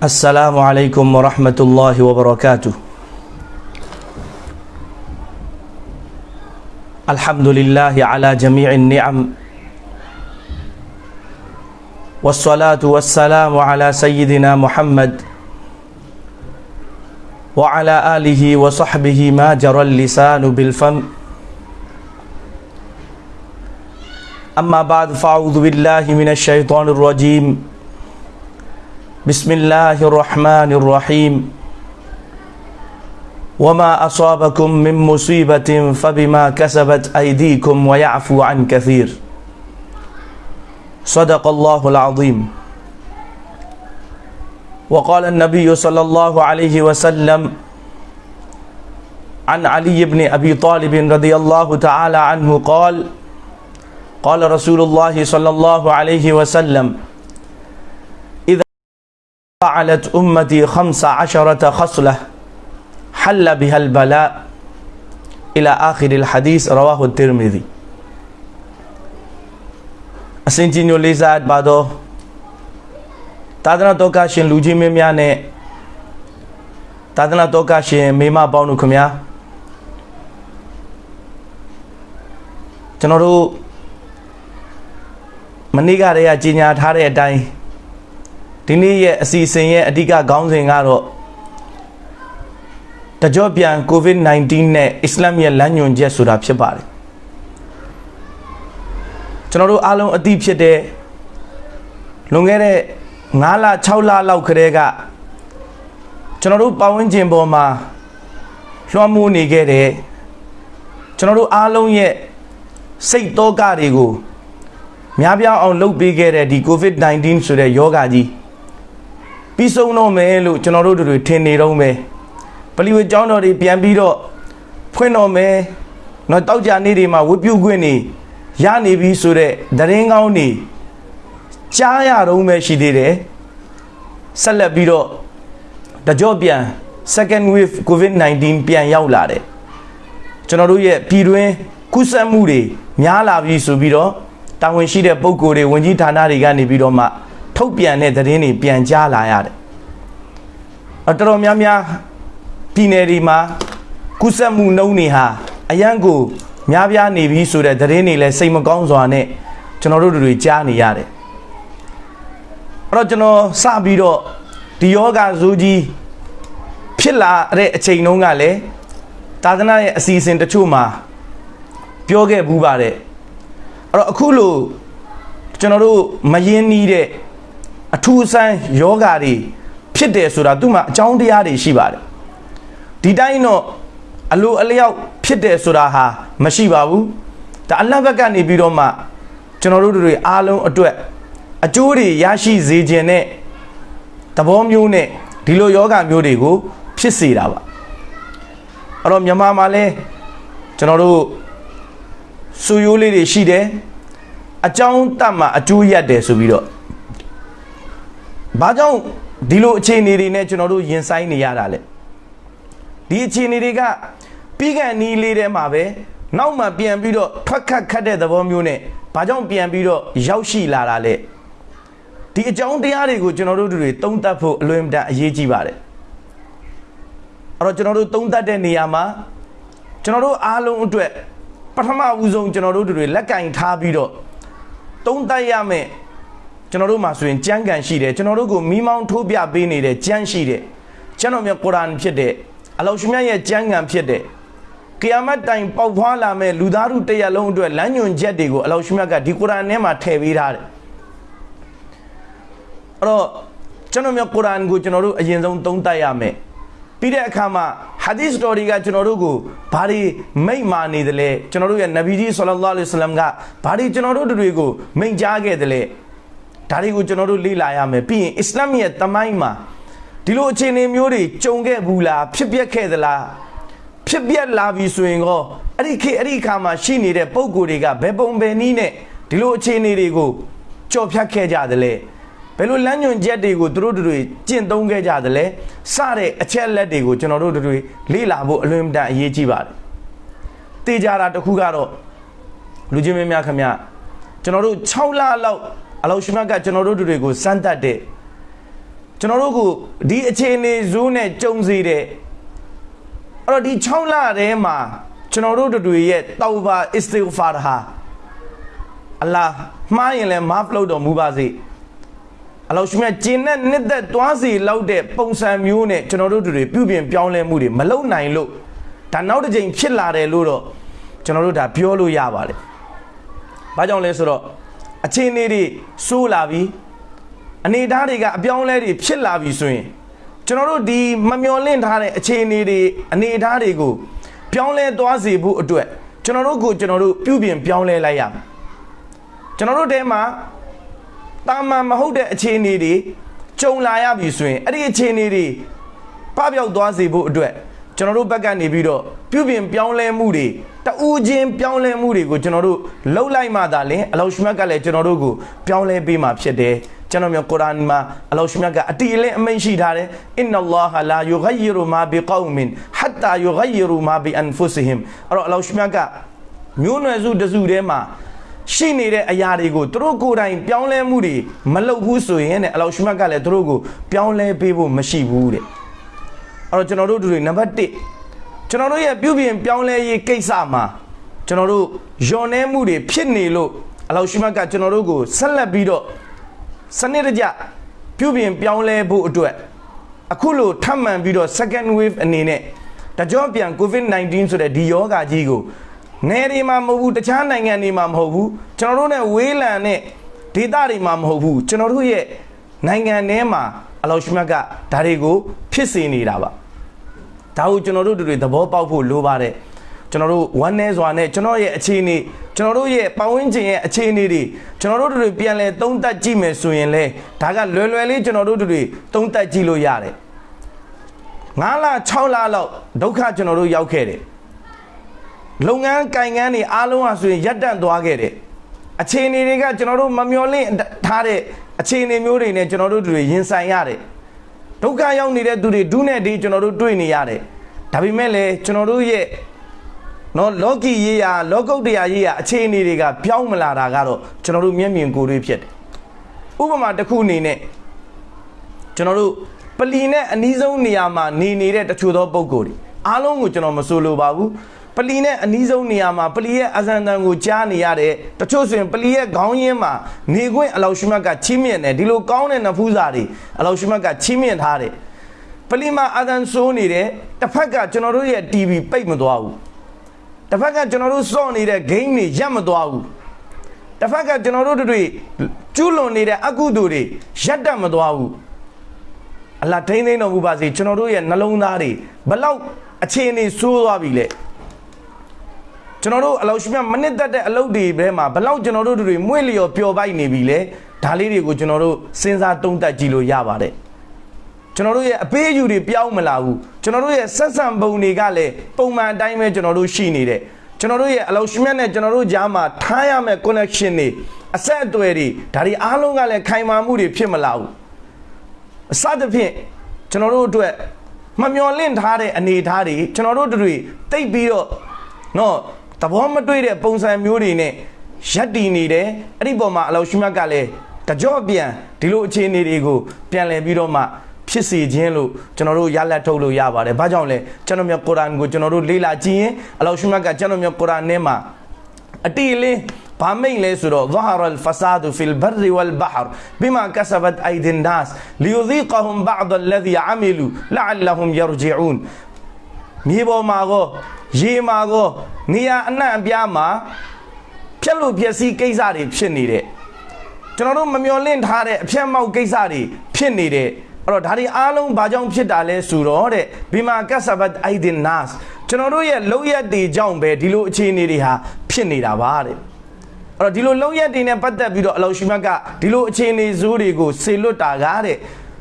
السلام عليكم ورحمة الله وبركاته. الحمد لله على جميع النعم. والصلاة والسلام على سيدنا محمد وعلى آله وصحبه ما جرى اللسان بالفم. أما بعد فأعوذ بالله من الشيطان الرجيم. بسم الله الرحمن الرحيم وما أصابكم من مصيبة فبما كسبت أيديكم ويعفو عن كثير صدق الله العظيم وقال النبي صلى الله عليه وسلم عن علي بن أبي طالب رضي الله تعالى عنه قال قال رسول الله صلى الله عليه وسلم فعلت أمتي خمس عشرة خصلة حل بها البلاء إلى آخر الحديث رواه الترمذي အစဉ်ကြီးညိုလေးစားပါတော့သာသနာတော်ကရှင်လူကြီးမင်းများနဲ့သာသနာတော်ကရှင်မိမပေါင်းတို့ခင်ဗျာကျွန်တော်တို့မနေ့ကတည်းကကြီးညာထားတဲ့အတိုင်း ဒီနေ့ရဲ့အစီအစဉ်ရဲ့အဓိကခေါင်းစဉ်ကတော့တကြော့ပြန် COVID-19 နဲ့အစ္စလာမ်ရဲ့လမ်းညွှန်ချက်ဆိုတာဖြစ်ပါတယ်ကျွန်တော်တို့အားလုံးအသိဖြစ်တဲ့လွန်ခဲ့တဲ့9လ6လလောက်ခရဲကကျွန်တော်တို့ပတ်ဝန်းကျင်ပေါ်မှာလွှမ်းမိုးနေခဲ့တဲ့ကျွန်တော်တို့အားလုံးရဲ့စိတ်တောကတွေကိုများပြားအောင်လုပ်ပေးခဲ့တဲ့ဒီ COVID-19 ဆိုတဲ့ယောဂါကြီး ပြီးဆုံးတော့မယ်လို့ကျွန်တော်တို့တို့ထင်နေတော့မယ်ပလီဝေကျောင်းတော်တွေပြန်ပြီးတော့ဖွင့်တော့မယ်တော့တောက်ကြနေ့တွေမှာဝတ်ပြုခွင့်နေရနေပြီဆိုတဲ့သတင်းကောင်းနေကြားရတော့မယ်ရှိသေးတယ်ဆက်လက်ပြီးတော့တကြော့ပြန် second wave covid-19 ပြန်ရောက်လာတယ်ကျွန်တော်တို့ရဲ့ပြည်တွင်းကုသမှုတွေများလာပြီဆိုပြီးတော့တာဝန်ရှိတဲ့ပုံကိုယ်တွေဝင်ကြီးဌာနတွေကနေပြီးတော့မှ ထုတ်ပြန်တဲ့သတင်းတွေပြန်ကြားလာရတယ်အတော်တော်များများပြည်နယ်တွေမှာကုသမှုနှုန်းတွေဟာအရန်ကိုများပြားနေပြီဆိုတဲ့သတင်းတွေလည်းစိတ်မကောင်းစွာနဲ့ကျွန်တော်တို့တွေကြားနေရတယ်အဲ့တော့ကျွန်တော်စပြီးတော့ဒီယောဂဇိုးကြီးဖြစ်လာတဲ့အချိန်တုန်းကလည်းသာသနာရဲ့အစီအစဉ်တချို့မှာပြောခဲ့ဘူးပါတယ်အဲ့တော့အခုလို့ကျွန်တော်တို့မယင်းနီးတဲ့ အထူးအဆန်းယောဂါတွေဖြစ်တယ်ဆိုတာသူ့မှာအကြောင်းတရားတွေရှိပါတယ်ဒီတိုင်းတော့အလိုအလျောက်ဖြစ်တယ်ဆိုတာဟာမရှိပါဘူးဒါအလတ်ဘက်ကနေပြီးတော့မှကျွန်တော်တို့တွေအားလုံးအတွက်အကျိုးတွေရရှိစေခြင်းနဲ့သဘောမျိုးနဲ့ဒီလိုယောဂမျိုးတွေကို ဖြစ်စေတာပါအဲ့တော့မြန်မာမှာလဲကျွန်တော်တို့စူရိုးလေးတွေရှိတယ်အကြောင်းတတ်မှာအကျိုးရက်တယ်ဆိုပြီးတော့ ဘာကြောင့်ဒီလိုအခြေအနေတွေနဲ့ကျွန်တော်တို့ရင်ဆိုင်နေရတာလဲဒီအခြေအနေတွေကပြီးကန်နီးလေးထဲမှာပဲနောက်မှပြန်ပြီးတော့ထွက်ခတ်ခတ်တဲ့သဘောမျိုးနဲ့ဘာကြောင့်ပြန်ပြီးတော့ရောက်ရှိလာတာလဲဒီအကြောင်းတရားတွေကိုကျွန်တော်တို့တွေသုံးသပ်ဖို့အလွန်တန်အရေးကြီးပါတယ်အဲ့တော့ကျွန်တော်တို့သုံးသပ်တဲ့နေရာမှာကျွန်တော်တို့အားလုံးအတွက်ပထမဦးဆုံးကျွန်တော်တို့တွေလက်ကင်ထားပြီးတော့သုံးသပ်ရမယ် ကျွန်တော်တို့မှာဆိုရင်ကြမ်းကန်ရှိတယ်ကျွန်တော်တို့ကိုမိမောင်းထိုးပြပေးနေတဲ့ကြမ်းရှိတယ်ကျွန်တော်မြတ်ကုရ်အာန်ဖြစ်တဲ့အလောရှင်မြတ်ရဲ့ကြမ်းကန်ဖြစ်တဲ့ကီယာမတ်တိုင်ပေါက်ဖွားလာမဲ့လူသားတို့တရက်လုံးအတွက်လမ်းညွန်ချက်တွေကိုအလောရှင်မြတ်ကဒီကုရ်အာန်ထဲမှာထည့်ပေးထားတယ်အဲ့တော့ကျွန်တော်မြတ်ကုရ်အာန်ကိုကျွန်တော်တို့အရင်ဆုံးသုံးသပ်ရမယ်ပြီးတဲ့အခါမှာဟာဒီသ်တော်တွေကကျွန်တော်တို့ကိုဘာတွေမိတ်မာနေတယ်လဲကျွန်တော်တို့ရဲ့နဗီကြီးဆလ္လာလဟ်အလိုင်းဝါဆလမ်ကဘာတွေကျွန်တော်တို့တွေကိုမိန့်ကြားခဲ့တယ်လဲ ဒါတွေကိုကျွန်တော်တို့လေ့လာရမယ်ပြီးရင်အစ္စလာမ်ရဲ့တမိုင်းမှာဒီလိုအခြေအနေမျိုးတွေကြုံခဲ့ဘူးလားဖြစ်ပျက်ခဲ့သလားဖြစ်ပျက်လာပြီဆိုရင်ကောအဲ့ဒီခေတ်အဲ့ဒီအခါမှာရှိနေတဲ့ပုံကိုယ်တွေကဘယ်ပုံဘယ်နည်းနဲ့ဒီလိုအခြေအနေတွေကိုကြော်ဖြတ်ခဲ့ကြတယ်လဲဘယ်လိုလမ်းညွန်ချက်တွေကိုသူတို့တွေကျင့်သုံးခဲ့ကြတယ်လဲစတဲ့အချက်လက်တွေကိုကျွန်တော်တို့တွေလေ့လာဖို့အလွန်တန်အရေးကြီးပါတယ်တေးကြတာတစ်ခုကတော့လူချင်းမင်းများခင်ဗျကျွန်တော်တို့6လလောက် အလောရှိမတ်ကကျွန်တော်တို့တွေကိုစမ်းသပ်တဲ့ကျွန်တော်တို့ကိုဒီအခြေအနေဇိုးနဲ့ကြုံစေတဲ့အဲ့တော့ဒီ6လထဲမှာကျွန်တော်တို့တို့ရဲ့တောဘာအစ္စတိဂ်ဖာဟာအလ္လာဟ်မှားရင်လည်းမာဖလို့တော်မူပါစေအလောရှိမြတ်ကျင်နဲ့နှစ်သက်တွားစီလောက်တဲ့ပုံစံမျိုးနဲ့ကျွန်တော်တို့တွေပြုပြင်ပြောင်းလဲမှုတွေမလုပ်နိုင်လို့ဒါနောက်တစ်ကြိမ်ဖြစ်လာတယ်လို့တော့ကျွန်တော်တို့ဒါပြောလို့ရပါတယ်။ဘာကြောင့်လဲဆိုတော့ အခြေအနေတွေစိုးလာပြီအနေအထားတွေကအပြောင်းလဲတွေဖြစ်လာပြီဆိုရင်ကျွန်တော်တို့ဒီမမျော်လင့်ထားတဲ့အခြေအနေတွေအနေအထားတွေကိုပြောင်းလဲသွားစေဖို့အတွက်ကျွန်တော်တို့ကိုကျွန်တော်တို့ပြုပြင်ပြောင်းလဲလိုက်ရမယ်ကျွန်တော်တို့တဲမှာတာမန်မဟုတ်တဲ့အခြေအနေတွေကြုံလာရပြီဆိုရင်အဲ့ဒီအခြေအနေတွေပပျောက်သွားစေဖို့အတွက် ကျွန်တော်တို့ဘက်ကနေပြီးတော့ပြုပြင်ပြောင်းလဲမှုတွေတူးချင်းပြောင်းလဲမှုတွေကိုကျွန်တော်တို့လှုပ်လိုက်မှသာလင်အလောရှမတ်ကလည်းကျွန်တော်တို့ကိုပြောင်းလဲပေးမှာဖြစ်တယ်ကျွန်တော်မျိုးကုရ်အာန်မှာအလောရှမြတ်ကအတီအလင်းအမိန့်ရှိထားတယ်အင်နလာဟလာယူဂိရူမာဘီကောမင်ဟတ်တာယူဂိရူမာဘီအန်ဖုစဟင်အဲ့တော့အလောရှမြတ်ကမျိုးနွယ်စုတစုထဲမှာရှိနေတဲ့အရာတွေကိုသူတို့ကိုယ်တိုင်ပြောင်းလဲမှုတွေမလုပ်ဘူးဆိုရင်တဲ့အလောရှမြတ်ကလည်းသူတို့ကိုပြောင်းလဲပေးဖို့မရှိဘူးတဲ့ အဲ့တော့ကျွန်တော်တို့တို့တွေနံပါတ်1ကျွန်တော်တို့ရဲ့ပြုပြင်ပြောင်းလဲရေးကိစ္စမှာကျွန်တော်တို့ယွန်နေမှုတွေဖြစ်နေလို့အလောရှမြတ်ကကျွန်တော်တို့ကိုဆက်လက်ပြီးတော့စနစ်တကျပြုပြင်ပြောင်းလဲဖို့အတွက်အခုလိုထပ်မံပြီးတော့ second wave အနေနဲ့တကြောပြန် COVID-19 ဆိုတဲ့ဒီယောဂါကြီးကိုနယ်တွေမှာမဟုတ်ဘူးတခြားနိုင်ငံတွေမှာမဟုတ်ဘူးကျွန်တော်တို့ ਨੇ ဝေးလံတဲ့ဒေသတွေမှာမဟုတ်ဘူးကျွန်တော်တို့ရဲ့နိုင်ငံထဲမှာအလောရှိမြတ်ကဒါတွေကိုဖြစ်စေနေတာပါ ဒါကိုကျွန်တော်တို့တွေသဘောပေါက်ဖို့လိုပါတယ်ကျွန်တော်တို့ဝမ်းနည်းစွာနဲ့ကျွန်တော်ရဲ့အခြေအနေကျွန်တော်တို့ရဲ့ပတ်ဝန်းကျင်ရဲ့အခြေအနေတွေကျွန်တော်တို့တွေပြန်လဲသုံးသပ်ကြည့်မယ်ဆိုရင်လဲဒါကလွယ်လွယ်လေးကျွန်တော်တို့တွေသုံးသပ်ကြည့်လို့ရတယ်9လ6လလောက်ဒုက္ခကျွန်တော်တို့ရောက်ခဲ့တယ်လုပ်ငန်းကင်ကန်းတွေအားလုံးဟာဆိုရင်ရပ်တန့်သွားခဲ့တယ်အခြေအနေတွေကကျွန်တော်တို့မမျော်လင့်ထားတဲ့အခြေအနေမျိုးတွေနဲ့ကျွန်တော်တို့တွေရင်ဆိုင်ရတယ် ဒုက္ခရောက်နေတဲ့သူတွေဒုနဲ့ဒီကျွန်တော်တို့တွေ့နေရတယ်ဒါပေမဲ့လည်းကျွန်တော်တို့ရဲ့နော်လောကီရေးရာလောကုတ်တရားရေးရာအခြေအနေတွေကပြောင်းမလာတာကတော့ကျွန်တော်တို့မျက်မြင်ကိုယ်တွေ့ဖြစ်တယ်ဥပမာတစ်ခုအနေနဲ့ကျွန်တော်တို့ပလီနဲ့အနီးဆုံးနေရာမှာနေနေတဲ့တချို့သောပုံကိုယ်တွေအားလုံးကိုကျွန်တော်မဆိုလိုပါဘူး ပလီနဲ့အနီးဆုံးနေရာမှာပလီရဲ့အဇန်တန်ကိုကြားနေရတဲ့တချို့ဆိုရင်ပလီရဲ့ခေါင်းရင်းမှာနေခွင့်အလောရှိမတ်ကချီးမြှင့်တယ်ဒီလိုကောင်းတဲ့နဖူးစာတွေအလောရှိမတ်ကချီးမြှင့်ထားတယ်ပလီမှာအဇန်ဆိုးနေတယ်တစ်ဖက်ကကျွန်တော်တို့ရဲ့ TV ပိတ်မသွားဘူးတစ်ဖက်ကကျွန်တော်တို့စော့နေတဲ့ game တွေရပ်မသွားဘူးတစ်ဖက်ကကျွန်တော်တို့တွေကျူးလွန်နေတဲ့အကုသိုလ်တွေရပ်တတ်မသွားဘူးအလ္လာထိန်းသိမ်းတော်မူပါစေကျွန်တော်တို့ရဲ့နှလုံးသားတွေဘလောက်အခြေအနေဆိုးသွားပြီလဲ ကျွန်တော်တို့အလောက်ရှိမြမနစ်သက်တဲ့အလုပ်တွေဘဲမှာဘလောက်ကျွန်တော်တို့တွေမွေ့လျော်ပျော်ပိုက်နေပြီလဲဒါလေးတွေကိုကျွန်တော်တို့စဉ်းစားတုံးတက်ကြည့်လို့ရပါတယ်ကျွန်တော်တို့ရဲ့အပေးအယူတွေပြောင်းမလာဘူးကျွန်တော်တို့ရဲ့ဆက်ဆံပုံတွေကလည်းပုံမှန်အတိုင်းပဲကျွန်တော်တို့ရှိနေတယ်ကျွန်တော်တို့ရဲ့အလောက်ရှိမြတ်နဲ့ကျွန်တော်တို့ကြားမှာထားရမယ့် connection တွေအဆက်အသွယ်တွေဒါတွေအားလုံးကလည်းခိုင်မာမှုတွေဖြစ်မလာဘူးအစသဖြင့်ကျွန်တော်တို့အတွက်မမျော်လင့်ထားတဲ့အနေအထားတွေကျွန်တော်တို့တွေတိတ်ပြီးတော့နော် သဘောမတွေ့တဲ့ပုံစံမျိုးတွေနဲ့ရက်တည်နေတယ်အဲ့ဒီပုံမှာအလောရှိမြတ်ကလည်းတကြော့ပြန်ဒီလိုအခြေအနေတွေကိုပြန်လည်ပြီးတော့မှဖြစ်စေခြင်းလို့ကျွန်တော်တို့ရလက်ထုတ်လို့ရပါတယ်။ဘာကြောင့်လဲကျွန်တော်မြတ်ကုရ်အာန်ကိုကျွန်တော်တို့လေ့လာကြည့်ရင်အလောရှိမြတ်ကကျွန်တော်မြတ်ကုရ်အာန်ထဲမှာအတိအလင်းဘာမိတ်လဲဆိုတော့ ظهر الفساد في البر والبحر بما كسبت ايدي الناس ليذيقهم بعض الذي عملوا لعلهم يرجعون မြေပေါ်မှာကောရေမှာကောနေရာအနှံ့အပြားမှာဖြက်လို့ပျက်စီးကိစ္စတွေဖြစ်နေတဲ့ကျွန်တော်တို့မမျော်လင့်ထားတဲ့အဖြတ်မောက်ကိစ္စတွေဖြစ်နေတဲ့အဲ့တော့ဒါတွေအားလုံးဘာကြောင့်ဖြစ်တာလဲဆိုတော့တဲ့ဘီမာကဆဘတ်အိုင်ဒင်နတ်ကျွန်တော်တို့ရဲ့လုံရက်တွေကြောင့်ပဲဒီလိုအခြေအနေတွေဟာဖြစ်နေတာပါတဲ့အဲ့တော့ဒီလိုလုံရက်တွေနဲ့ပတ်သက်ပြီးတော့အလောရှိမတ်ကဒီလိုအခြေအနေဇိုးတွေကိုဆေလွတ်တာကားတဲ့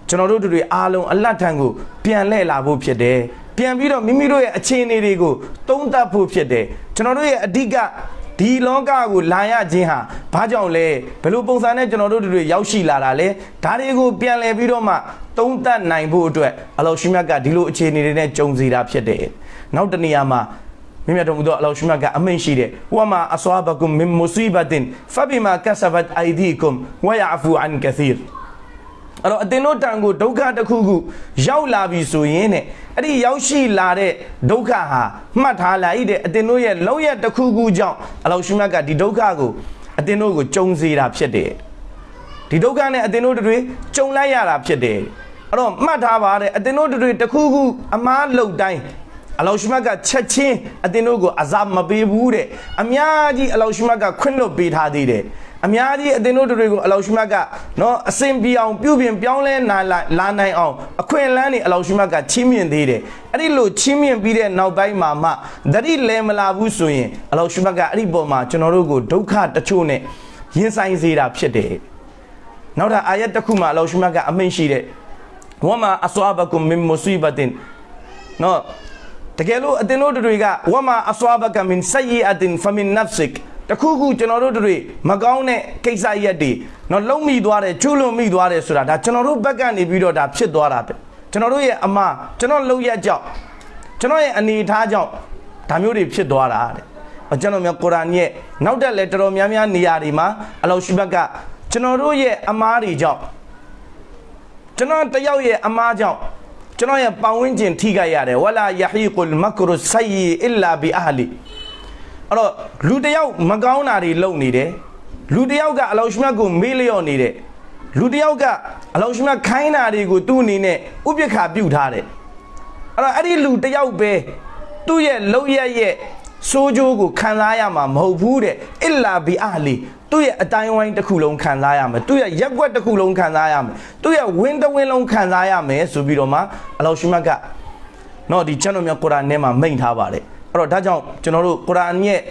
ကျွန်တော်တို့တွေအားလုံးအလတ်ထံကိုပြန်လှည့်လာဖို့ဖြစ်တယ် ပြန်ပြီးတော့မိမိတို့ရဲ့အခြေအနေတွေကိုတုံးတက်ဖို့ဖြစ်တယ်ကျွန်တော်တို့ရဲ့အဓိကဒီလောကကိုလာရခြင်းဟာဘာကြောင့်လဲဘယ်လိုပုံစံနဲ့ကျွန်တော်တို့တွေရောက်ရှိလာတာလဲဒါတွေကိုပြန်လည်ပြီးတော့မှတုံးတက်နိုင်ဖို့အတွက်အလောရှိမြတ်ကဒီလိုအခြေအနေတွေနဲ့ကြုံစီတာဖြစ်တယ်နောက်တနေရာမှာမြတ်တော်မူသောအလောရှိမြတ်ကအမိန့်ရှိတယ်ဝါမာအဆွာဘကုမ်မင်မူဆီဘတ်င်ဖဘီမာကဆဘတ်အိုင်ဒီကုမ်ဝယာဖူအန်ကသီရ အဲ့တော့အတင်တို့တန်ကိုဒုက္ခတစ်ခုခုရောက်လာပြီဆိုရင်တဲ့အဲ့ဒီရောက်ရှိလာတဲ့ဒုက္ခဟာမှတ်ထားလိုက်တဲ့အတင်တို့ရဲ့လောက်ရတစ်ခုခုကြောင့်အလောရှိမြတ်ကဒီဒုက္ခကိုအတင်တို့ကိုကြုံစေတာဖြစ်တယ်ဒီဒုက္ခနဲ့အတင်တို့တွေကြုံလိုက်ရတာဖြစ်တယ်အဲ့တော့မှတ်ထားပါတဲ့အတင်တို့တွေတစ်ခုခုအမားလုံတိုင်းအလောရှိမတ်ကချက်ချင်းအတင်တို့ကိုအဇာမပေးဘူးတဲ့အများကြီးအလောရှိမတ်ကခွင့်လွတ်ပေးထားသေးတယ် အများကြီးအတင်တို့တွေကိုအလောရှိမတ်ကနော်အစင်ပြေအောင်ပြုပြင်ပြောင်းလဲလာလာနိုင်အောင်အခွင့်အလန်းတွေအလောရှိမတ်ကချီးမြှင့်သေးတယ်အဲ့ဒီလိုချီးမြှင့်ပြီးတဲ့နောက်ပိုင်းမှာမှတတိလဲမလာဘူးဆိုရင်အလောရှိမတ်ကအဲ့ဒီပုံမှာကျွန်တော်တို့ကိုဒုက္ခတချို့နဲ့ရင်ဆိုင်စေတာဖြစ်တယ်နောက်တာအာယတ်တစ်ခုမှာအလောရှိမတ်ကအမိန့်ရှိတဲ့ဝမအဆွာဘကုမ်မင်မူဆီဘတင်နော်တကယ်လို့အတင်တို့တွေကဝမအဆွာဘကမင်ဆယီအတင်ဖမင်နဖ်စစ် တခုခုကျွန်တော်တို့တွေမကောင်းတဲ့ကိစ္စရက်တွေနော်လုံးမိသွားတယ်ကျူးလွန်မိသွားတယ်ဆိုတာဒါကျွန်တော်တို့ဘက်ကနေပြီးတော့ဒါဖြစ်သွားတာပဲကျွန်တော်တို့ရဲ့အမကျွန်တော်လုံရက်ကြောင့်ကျွန်တော်ရဲ့အနေအထားကြောင့်ဒါမျိုးတွေဖြစ်သွားတာတဲ့ကျွန်တော်မျိုးကုရ်အာန်ရဲ့နောက်တက်လဲတော်တော်များများနေရာတွေမှာအလောရှိဘက်ကကျွန်တော်တို့ရဲ့အမားတွေကြောင့်ကျွန်တော်တယောက်ရဲ့အမားကြောင့်ကျွန်တော်ရဲ့ပတ်ဝန်းကျင်ထိခိုက်ရတယ်ဝလာယဟီကုလ်မကရုဆိုယီအီလာဘီအဟလီ အဲ့တော့လူတယောက်မကောင်းတာတွေလုပ်နေတယ်လူတယောက်ကအလောရှိမြတ်ကိုမေးလျော့နေတယ်လူတယောက်ကအလောရှိမြတ်ခိုင်းတာတွေကိုသူ့အနေနဲ့ဥပက္ခပြုတ်ထားတယ်အဲ့တော့အဲ့ဒီလူတယောက်ပဲသူ့ရဲ့လောက်ရရဲ့စိုးကြိုးကိုခံစားရမှာမဟုတ်ဘူးတဲ့အစ်လာဘီအလီသူ့ရဲ့အတိုင်းဝိုင်းတစ်ခုလုံးခံစားရမယ်သူ့ရဲ့ရက်ွက်တစ်ခုလုံးခံစားရမယ်သူ့ရဲ့ဝင်းတဝင်းလုံးခံစားရမယ်ဆိုပြီးတော့မှအလောရှိမတ်ကနော်ဒီချန်တော်မြတ်ကုရ်အာန်ထဲမှာမိန့်ထားပါတယ် အဲ့တော့ဒါကြောင့်ကျွန်တော်တို့ကုရ်အာန်ရဲ့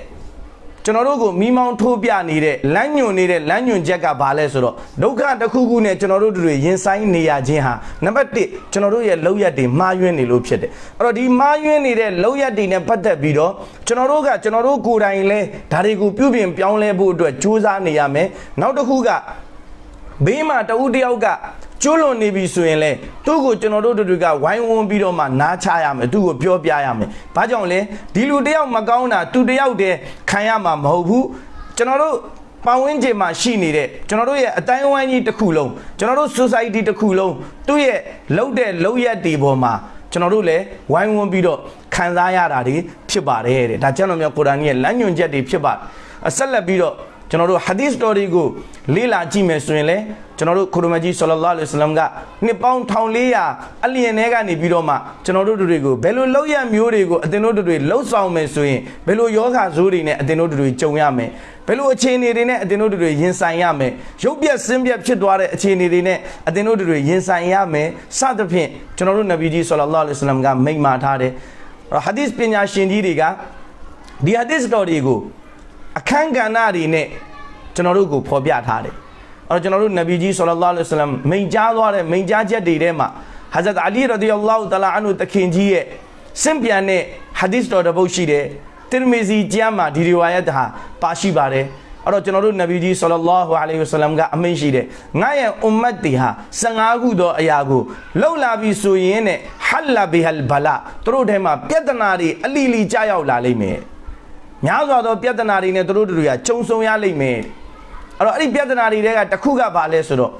ကျွန်တော်တို့ကိုမိမောင်းထိုးပြနေတဲ့လမ်းညွန်နေတဲ့လမ်းညွန်ချက်ကဘာလဲဆိုတော့ဒုက္ခတစ်ခုခုနဲ့ကျွန်တော်တို့တွေရင်ဆိုင်နေရခြင်းဟာနံပါတ်1ကျွန်တော်တို့ရဲ့လောက်ရက်တွေမှားယွင်းနေလို့ဖြစ်တယ်အဲ့တော့ဒီမှားယွင်းနေတဲ့လောက်ရက်တွေနဲ့ပတ်သက်ပြီးတော့ကျွန်တော်တို့ကကျွန်တော်တို့ကိုယ်တိုင်လဲဒါတွေကိုပြုပြင်ပြောင်းလဲဖို့အတွက်ကြိုးစားနေရမယ်နောက်တစ်ခုကဘေးမှာတဦးတယောက်က ကျွလွန်နေပြီဆိုရင်လေသူ့ကိုကျွန်တော်တို့တို့တွေကဝိုင်းဝန်းပြီးတော့မှနားချရမယ်သူ့ကိုပြောပြရမယ်။ဘာကြောင့်လဲဒီလူတယောက်မကောင်းတာသူတယောက်တည်းခံရမှာမဟုတ်ဘူးကျွန်တော်တို့ပတ်ဝန်းကျင်မှာရှိနေတဲ့ကျွန်တော်တို့ရဲ့အတိုင်းအဝိုင်းကြီးတစ်ခုလုံးကျွန်တော်တို့ society တစ်ခုလုံးသူ့ရဲ့လှုပ်တဲ့လှုပ်ရက်တွေပေါ်မှာကျွန်တော်တို့လည်းဝိုင်းဝန်းပြီးတော့ခံစားရတာတွေဖြစ်ပါတယ်တဲ့ဒါကျမ်းတော်မြတ်ကုရ်အာန်ရဲ့လမ်းညွှန်ချက်တွေဖြစ်ပါတယ်ဆက်လက်ပြီးတော့ကျွန်တော်တို့ hadith story ကိုလေ့လာကြည့်မယ်ဆိုရင်လည်း ကျွန်တော်တို့ခရမကြီးဆလလောလ္လဟ်အလัยဟိဝါစလမ်ကနှစ်ပေါင်း1400အလျင်ထဲကနေပြီးတော့မှကျွန်တော်တို့တွေကိုဘယ်လိုလောက်ရမျိုးတွေကိုအသင်တို့တွေလှုပ်ဆောင်မယ်ဆိုရင်ဘယ်လိုယောဂဇိုးတွေနဲ့အသင်တို့တွေကြုံရမယ်ဘယ်လိုအခြေအနေတွေနဲ့အသင်တို့တွေရင်ဆိုင်ရမယ်ရုပ်ပြက်ဆင်းပြက်ဖြစ်သွားတဲ့အခြေအနေတွေနဲ့အသင်တို့တွေရင်ဆိုင်ရမယ်စသဖြင့်ကျွန်တော်တို့နဗီကြီးဆလလောလ္လဟ်အလัยဟိဝါစလမ်ကမိန့်မာထားတယ်ဟာဒီစ်ပညာရှင်ကြီးတွေကဒီဟာဒီစ်တော်တွေကိုအခန်းကဏ္ဍတွေနဲ့ကျွန်တော်တို့ကိုဖော်ပြထားတယ် အဲ့တော့ကျွန်တော်တို့နဗီကြီးဆလလောလ္လဟ်အလัยဟိဝါစလမ်မိန့်ကြားသွားတဲ့မိန့်ကြားချက်တွေထဲမှာဟာဇတ်အလီရဒီယလောတလာအန်ဟူတခင်ကြီးရဲ့စင်ပြန်တဲ့ဟာဒီစ်တော်တစ်ပုဒ်ရှိတယ်တိရမီဇီကျမ်းမှာဒီရီဝါယတ်ဟာပါရှိပါတယ်အဲ့တော့ကျွန်တော်တို့နဗီကြီးဆလလောဟူအလိုင်ဝဆလမ်ကအမိန့်ရှိတယ်ငါရဲ့အွမ်မတ်တီဟာ15ခုသောအရာကိုလှုပ်လာပြီဆိုရင်တဲ့ဟလ္လာဘီဟလ်ဘလာသူတို့ထဲမှာပြဿနာတွေအလီလီကြားရောက်လာလိမ့်မယ်များစွာသောပြဿနာတွေနဲ့သူတို့တွေကကြုံဆုံရလိမ့်မယ် အဲ့တော့အဲ့ဒီပြဿနာတွေတဲကတစ်ခုကဘာလဲဆိုတော့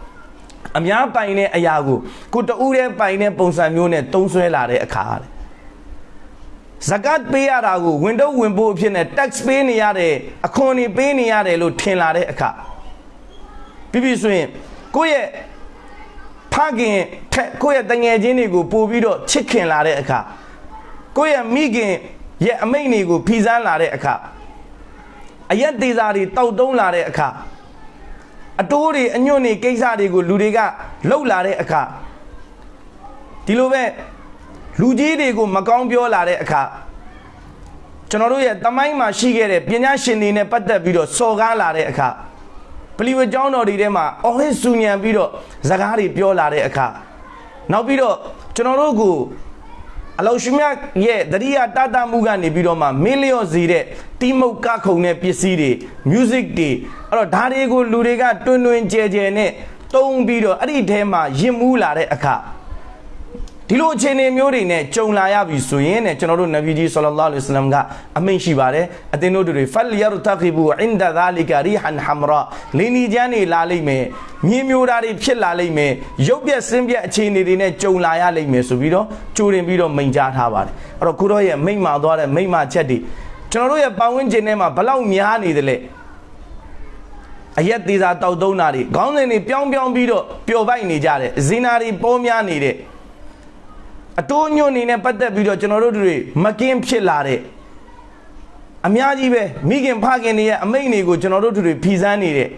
အများပိုင်တဲ့အရာကိုကိုတူးတဲ့ပိုင်တဲ့ပုံစံမျိုးနဲ့တုံးဆွဲလာတဲ့အခါတဲ့ဇကတ်ပေးရတာကိုဝင်တော့ဝင်ဖို့အဖြစ်နဲ့ tax ပေးနေရတယ်အခွန်တွေပေးနေရတယ်လို့ထင်လာတဲ့အခါပြီးပြီဆိုရင်ကိုယ့်ရဲ့ဖခင်ထက်ကိုယ့်ရဲ့တငယ်ချင်းတွေကိုပို့ပြီးတော့ချစ်ခင်လာတဲ့အခါကိုယ့်ရဲ့မိခင်ရဲ့အမိတ်တွေကိုဖီဆန်းလာတဲ့အခါအရက်သေးစားတွေတောက်တုံးလာတဲ့အခါ အတိုးတွေအညွန့်တွေကိစ္စတွေကိုလူတွေကလှုပ်လာတဲ့အခါဒီလိုပဲလူကြီးတွေကိုမကောင်းပြောလာတဲ့အခါကျွန်တော်တို့ရဲ့တမိုင်းမှာရှိခဲ့တဲ့ပညာရှင်တွေနဲ့ပတ်သက်ပြီးတော့စော်ကားလာတဲ့အခါပလီဝကျောင်းတော်တွေထဲမှာအော်ဟစ်ဆူညံပြီးတော့ဇကားတွေပြောလာတဲ့အခါနောက်ပြီးတော့ကျွန်တော်တို့ကို အလောရှိမြတ်ရဲ့တတိယတတမှုကနေပြီးတော့မှမင်းလျော့စီတဲ့တီးမုတ်ကခုံတဲ့ပစ္စည်းတွေ music တွေအဲ့တော့ဒါတွေကိုလူတွေကတွင်တွင်ကြဲကြဲနဲ့တုံးပြီးတော့အဲ့ဒီထဲမှာရင်မူးလာတဲ့အခါ ဒီလိုအခြေအနေမျိုးတွေနဲ့ကြုံလာရပြီဆိုရင်တဲ့ကျွန်တော်တို့နဗီကြီးဆလ္လာလဟ်အလัยဟိဝါစလမ်ကအမိန့်ရှိပါတယ်အသင်တို့တွေဖလ်ယာရတခိဘူအင်ဒါဇာလီကာရီဟန်ဟမ်ရာလင်းဒီကျန်းနေလာလိမ့်မယ်မြင်းမျိုးသားတွေဖြစ်လာလိမ့်မယ်ရုပ်ပြက်ဆင်းပြက်အခြေအနေတွေနဲ့ကြုံလာရလိမ့်မယ်ဆိုပြီးတော့ကြိုတင်ပြီးတော့မိန့်ကြားထားပါတယ်အဲ့တော့ကိုရောရဲ့မိန့်မာသွားတဲ့မိန့်မာချက်တွေကျွန်တော်တို့ရဲ့ပတ်ဝန်းကျင်ထဲမှာဘလောက်များနေတယ်လဲအရက်သေးစာတောက်သုံးတာတွေခေါင်းစဉ်တွေပြောင်းပြောင်းပြီးတော့ပျော်ပိုက်နေကြတယ်ဇင်နာတွေပေါ်များနေတဲ့ အတိုးညွန့်နေနဲ့ပတ်သက်ပြီးတော့ကျွန်တော်တို့တွေမကင်းဖြစ်လာတဲ့အများကြီးပဲမိခင်ဖခင်တွေရဲ့အမိန့်တွေကိုကျွန်တော်တို့တွေဖီစမ်းနေတဲ့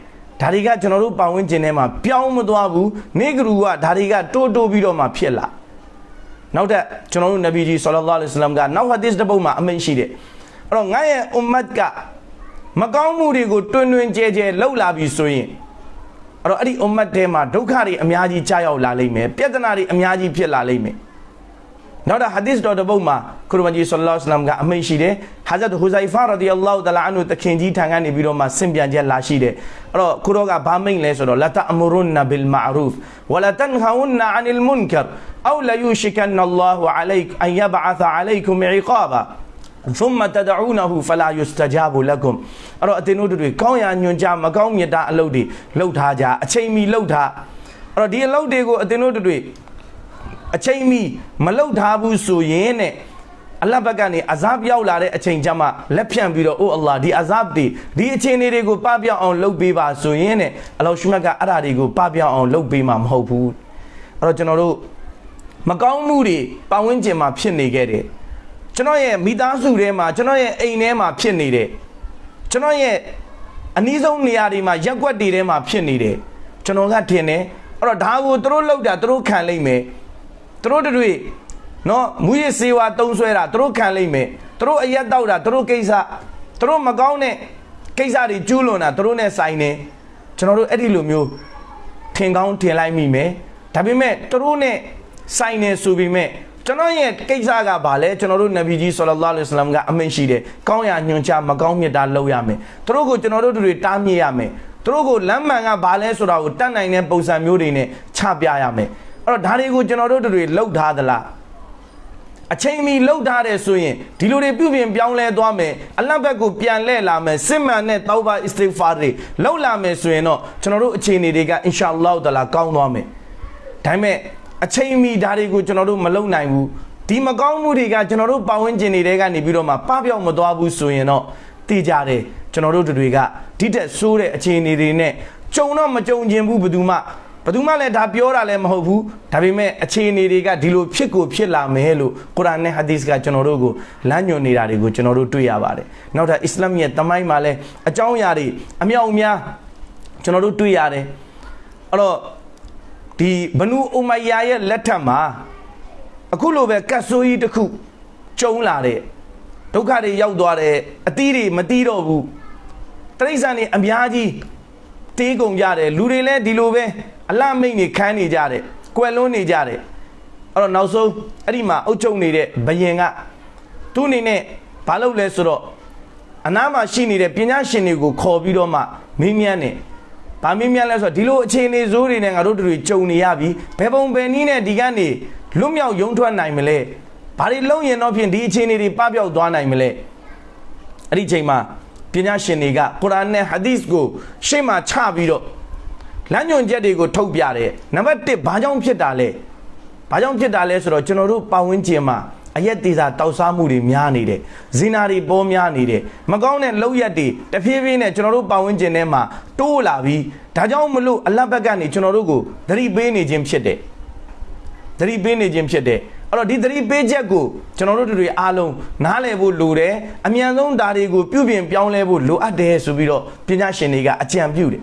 ဒါတွေကကျွန်တော်တို့ပတ်ဝန်းကျင်ထဲမှာပြောင်းမသွားဘူးနေကလူကဒါတွေကတိုးတိုးပြီးတော့မှဖြစ်လာနောက်ထပ်ကျွန်တော်တို့နဗီကြီးဆလ္လာလဟ်အလိုင်းဝါဆလမ်ကနောက်ဟာဒစ်တစ်ပုဒ်မှာအမိန့်ရှိတယ်အဲ့တော့ငါရဲ့အွမ်မတ်ကမကောင်းမှုတွေကိုတွင်တွင်ကြဲကြဲလှုပ်လာပြီဆိုရင်အဲ့တော့အဲ့ဒီအွမ်မတ်ထဲမှာဒုက္ခတွေအများကြီးကြာရောက်လာလိမ့်မယ်ပြဿနာတွေအများကြီးဖြစ်လာလိမ့်မယ် နောက်တာဟာဒီစ်တော်တစ်ပုဒ်မှာခရမကြီးဆလ္လာလဟ်အလัยဟိဝါစလမ်ကအမိန့်ရှိတယ်ဟာဇတ်ဟူဇိုင်ဖာရဒီအလ္လာဟူတလာအန်ဟူတခင်ကြီးထံကနေပြီးတော့မှဆင့်ပြန်ချက်လာရှိတယ်အဲ့တော့ခရောကဘာမိန့်လဲဆိုတော့လတအမရုန်နဘီလ်မာရူဖ်ဝလတန်ဟဝန်နအန်လ်မွန်ကာအောလယူရှိကန်အလ္လာဟူအလိုက်အန်ယဘအသအလိုက်ကုမ်အီကာဘာ ثم تدعونه فلا يستجاب لكم အဲ့တော့အတင်းတို့တွေကောင်းရာညွန်ကြမကောင်းမြတ်တာအလုပ်တွေလှုပ်ထားကြအချိန်မီလှုပ်ထားအဲ့တော့ဒီအလုပ်တွေကိုအတင်းတို့တွေ အချိန်မီမလှုပ်ထားဘူးဆိုရင်တဲ့အလတ်ဘက်ကနေအဇာဘ်ရောက်လာတဲ့အချိန်ကျမှလက်ဖြန့်ပြီးတော့အိုးအလ္လာဒီအဇာဘ်တွေဒီအချိန်တွေကိုပပြောင်းအောင်လုပ်ပေးပါဆိုရင်တဲ့အလောရှုမတ်ကအဲ့ဒါတွေကိုပပြောင်းအောင်လုပ်ပေးမှာမဟုတ်ဘူးအဲ့တော့ကျွန်တော်တို့မကောင်းမှုတွေပတ်ဝန်းကျင်မှာဖြစ်နေခဲ့တယ်ကျွန်တော်ရဲ့မိသားစုထဲမှာကျွန်တော်ရဲ့အိမ်ထဲမှာဖြစ်နေတယ်ကျွန်တော်ရဲ့အနည်းဆုံးနေရာတွေမှာရက်ွက်တွေထဲမှာဖြစ်နေတယ်ကျွန်တော်ကထင်တယ်အဲ့တော့ဒါကိုသူတို့လောက်တာသူတို့ခံလိမ့်မယ် သူတို့တွေနော်မူရစေဝါတုံးဆွဲတာသူတို့ခံလိမ့်မယ်သူတို့အရက်တောက်တာသူတို့ကိစ္စသူတို့မကောင်းတဲ့ကိစ္စတွေကျူးလွန်တာသူတို့နဲ့ဆိုင်နေကျွန်တော်တို့အဲ့ဒီလိုမျိုးထင်ကောင်းထင်လိုက်မိမယ်ဒါပေမဲ့သူတို့နဲ့ဆိုင်နေဆိုပေမဲ့ကျွန်တော်ရဲ့ကိစ္စကဘာလဲကျွန်တော်တို့နဗီကြီးဆလ္လာလဟ်အလိုင်းဝါဆလမ်ကအမိန့်ရှိတယ်ကောင်းရာညွှန်ကြားမကောင်းမြတ်တာလုပ်ရမယ်သူတို့ကိုကျွန်တော်တို့တွေတားမြစ်ရမယ်သူတို့ကိုလမ်းမှန်ကဘာလဲဆိုတာကိုတတ်နိုင်တဲ့ပုံစံမျိုးတွေနဲ့ချပြရမယ် အဲ့တော့ဒါတွေကိုကျွန်တော်တို့တွေလှုပ်ထားသလားအချိန်မီလှုပ်ထားတယ်ဆိုရင်ဒီလိုတွေပြုပြင်ပြောင်းလဲသွားမယ်အလတ်ဘက်ကိုပြန်လှည့်လာမယ်စစ်မှန်တဲ့တောဘာအစ္စတိဖာတွေလှုပ်လာမယ်ဆိုရင်တော့ကျွန်တော်တို့အခြေအနေတွေကအင်ရှာအလ္လာဟ်တလာကောင်းသွားမယ်ဒါပေမဲ့အချိန်မီဒါတွေကိုကျွန်တော်တို့မလုပ်နိုင်ဘူးဒီမကောင်းမှုတွေကကျွန်တော်တို့ပတ်ဝန်းကျင်တွေကနေပြီးတော့မှပပြောက်မသွားဘူးဆိုရင်တော့တည်ကြတယ်ကျွန်တော်တို့တွေကဒီတက်ဆိုးတဲ့အခြေအနေတွေနဲ့ကြုံတော့မကြုံခြင်းဘူးဘယ်သူမှ ဘယ်သူမှလည်းဒါပြောတာလည်းမဟုတ်ဘူးဒါပေမဲ့အခြေအနေတွေကဒီလိုဖြစ်ကိုဖြစ်လာမယ်လို့ကုရ်အာန်နဲ့ဟာဒီသ်ကကျွန်တော်တို့ကိုလမ်းညွှန်နေတာတွေကိုကျွန်တော်တို့တွေ့ရပါတယ်နောက်ထပ်အစ္စလာမ်ရဲ့တမိုင်းမှာလည်းအကြောင်းအရာတွေအမြောက်အများကျွန်တော်တို့တွေ့ရတယ်အဲ့တော့ဒီဘနူအူမိုင်ယာရဲ့လက်ထက်မှာအခုလိုပဲကတ်ဆိုးကြီးတစ်ခုကျုံလာတဲ့ဒုက္ခတွေရောက်သွားတယ်အသီးတွေမတီးတော့ဘူးတရိษံတွေအများကြီးတေးကုန်ကြတယ်လူတွေလည်းဒီလိုပဲ အလမိတ်နေခန်းနေကြတယ်ကွယ်လွန်းနေကြတယ်အဲ့တော့နောက်ဆုံးအဲ့ဒီမှာအုတ်ချုပ်နေတဲ့ဘယင်ကသူ့အနေနဲ့ဘာလုပ်လဲဆိုတော့အနားမှာရှိနေတဲ့ပညာရှင်တွေကိုခေါ်ပြီးတော့မှမင်းမြန်းနေ။ဘာမင်းမြန်းလဲဆိုတော့ဒီလိုအခြေအနေဆိုးတွေနဲ့ငါတို့တွေကြုံနေရပြီ။ဘယ်ပုံဘယ်နည်းနဲ့ဒီကနေလွတ်မြောက်ယုံထွက်နိုင်မလဲ။ဘာတွေလုံးရင်တော့ဖြင့်ဒီအခြေအနေတွေပပျောက်သွားနိုင်မလဲ။အဲ့ဒီချိန်မှာပညာရှင်တွေကကုရ်အာန်နဲ့ဟာဒီသ်ကိုရှေ့မှာချပြီးတော့ လမ်းညွှန်ချက်တွေကိုထုတ်ပြတယ်။နံပါတ်1ဘာကြောင့်ဖြစ်တာလဲ။ဘာကြောင့်ဖြစ်တာလဲဆိုတော့ကျွန်တော်တို့ပတ်ဝန်းကျင်မှာအရက်သေးစာတောက်စားမှုတွေများနေတယ်ဇီနာတွေပေါ်များနေတယ်မကောင်းတဲ့လောက်ရက်တွေတဖြည်းဖြည်းနဲ့ကျွန်တော်တို့ပတ်ဝန်းကျင်ထဲမှာတိုးလာပြီးဒါကြောင့်မလို့အလတ်ဘက်ကနေကျွန်တော်တို့ကိုသတိပေးနေခြင်းဖြစ်တယ်သတိပေးနေခြင်းဖြစ်တယ်အဲ့တော့ဒီသတိပေးချက်ကိုကျွန်တော်တို့တွေအားလုံးနားလည်ဖို့လိုတယ်အမြန်ဆုံးဒါတွေကိုပြုပြင်ပြောင်းလဲဖို့လိုအပ်တယ်ဆိုပြီးတော့ပညာရှင်တွေကအကြံပြုတယ်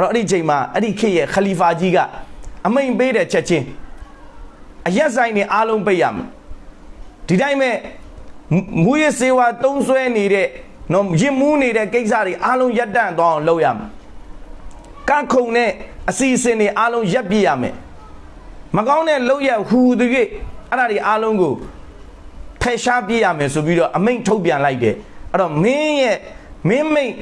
အဲ့တော့အဲ့ဒီချိန်မှာအဲ့ဒီခေတ်ရဲ့ခလီဖာကြီးကအမိန်ပေးတဲ့ချက်ချင်းအရက်ဆိုင်တွေအားလုံးပိတ်ရမယ်ဒီတိုင်းမဲ့မူရစေဝါတုံးဆွဲနေတဲ့နော်ရင်မူးနေတဲ့ကိစ္စတွေအားလုံးရပ်တန့်သွားအောင်လုပ်ရမယ်ကခုံနဲ့အစီအစဉ်တွေအားလုံးရပ်ပြရမယ်မကောင်းတဲ့လုပ်ရဟူသူ၍အဲ့ဒါတွေအားလုံးကိုဖယ်ရှားပြရမယ်ဆိုပြီးတော့အမိန့်ထုတ်ပြန်လိုက်တယ်အဲ့တော့မင်းရဲ့မင်းမိတ်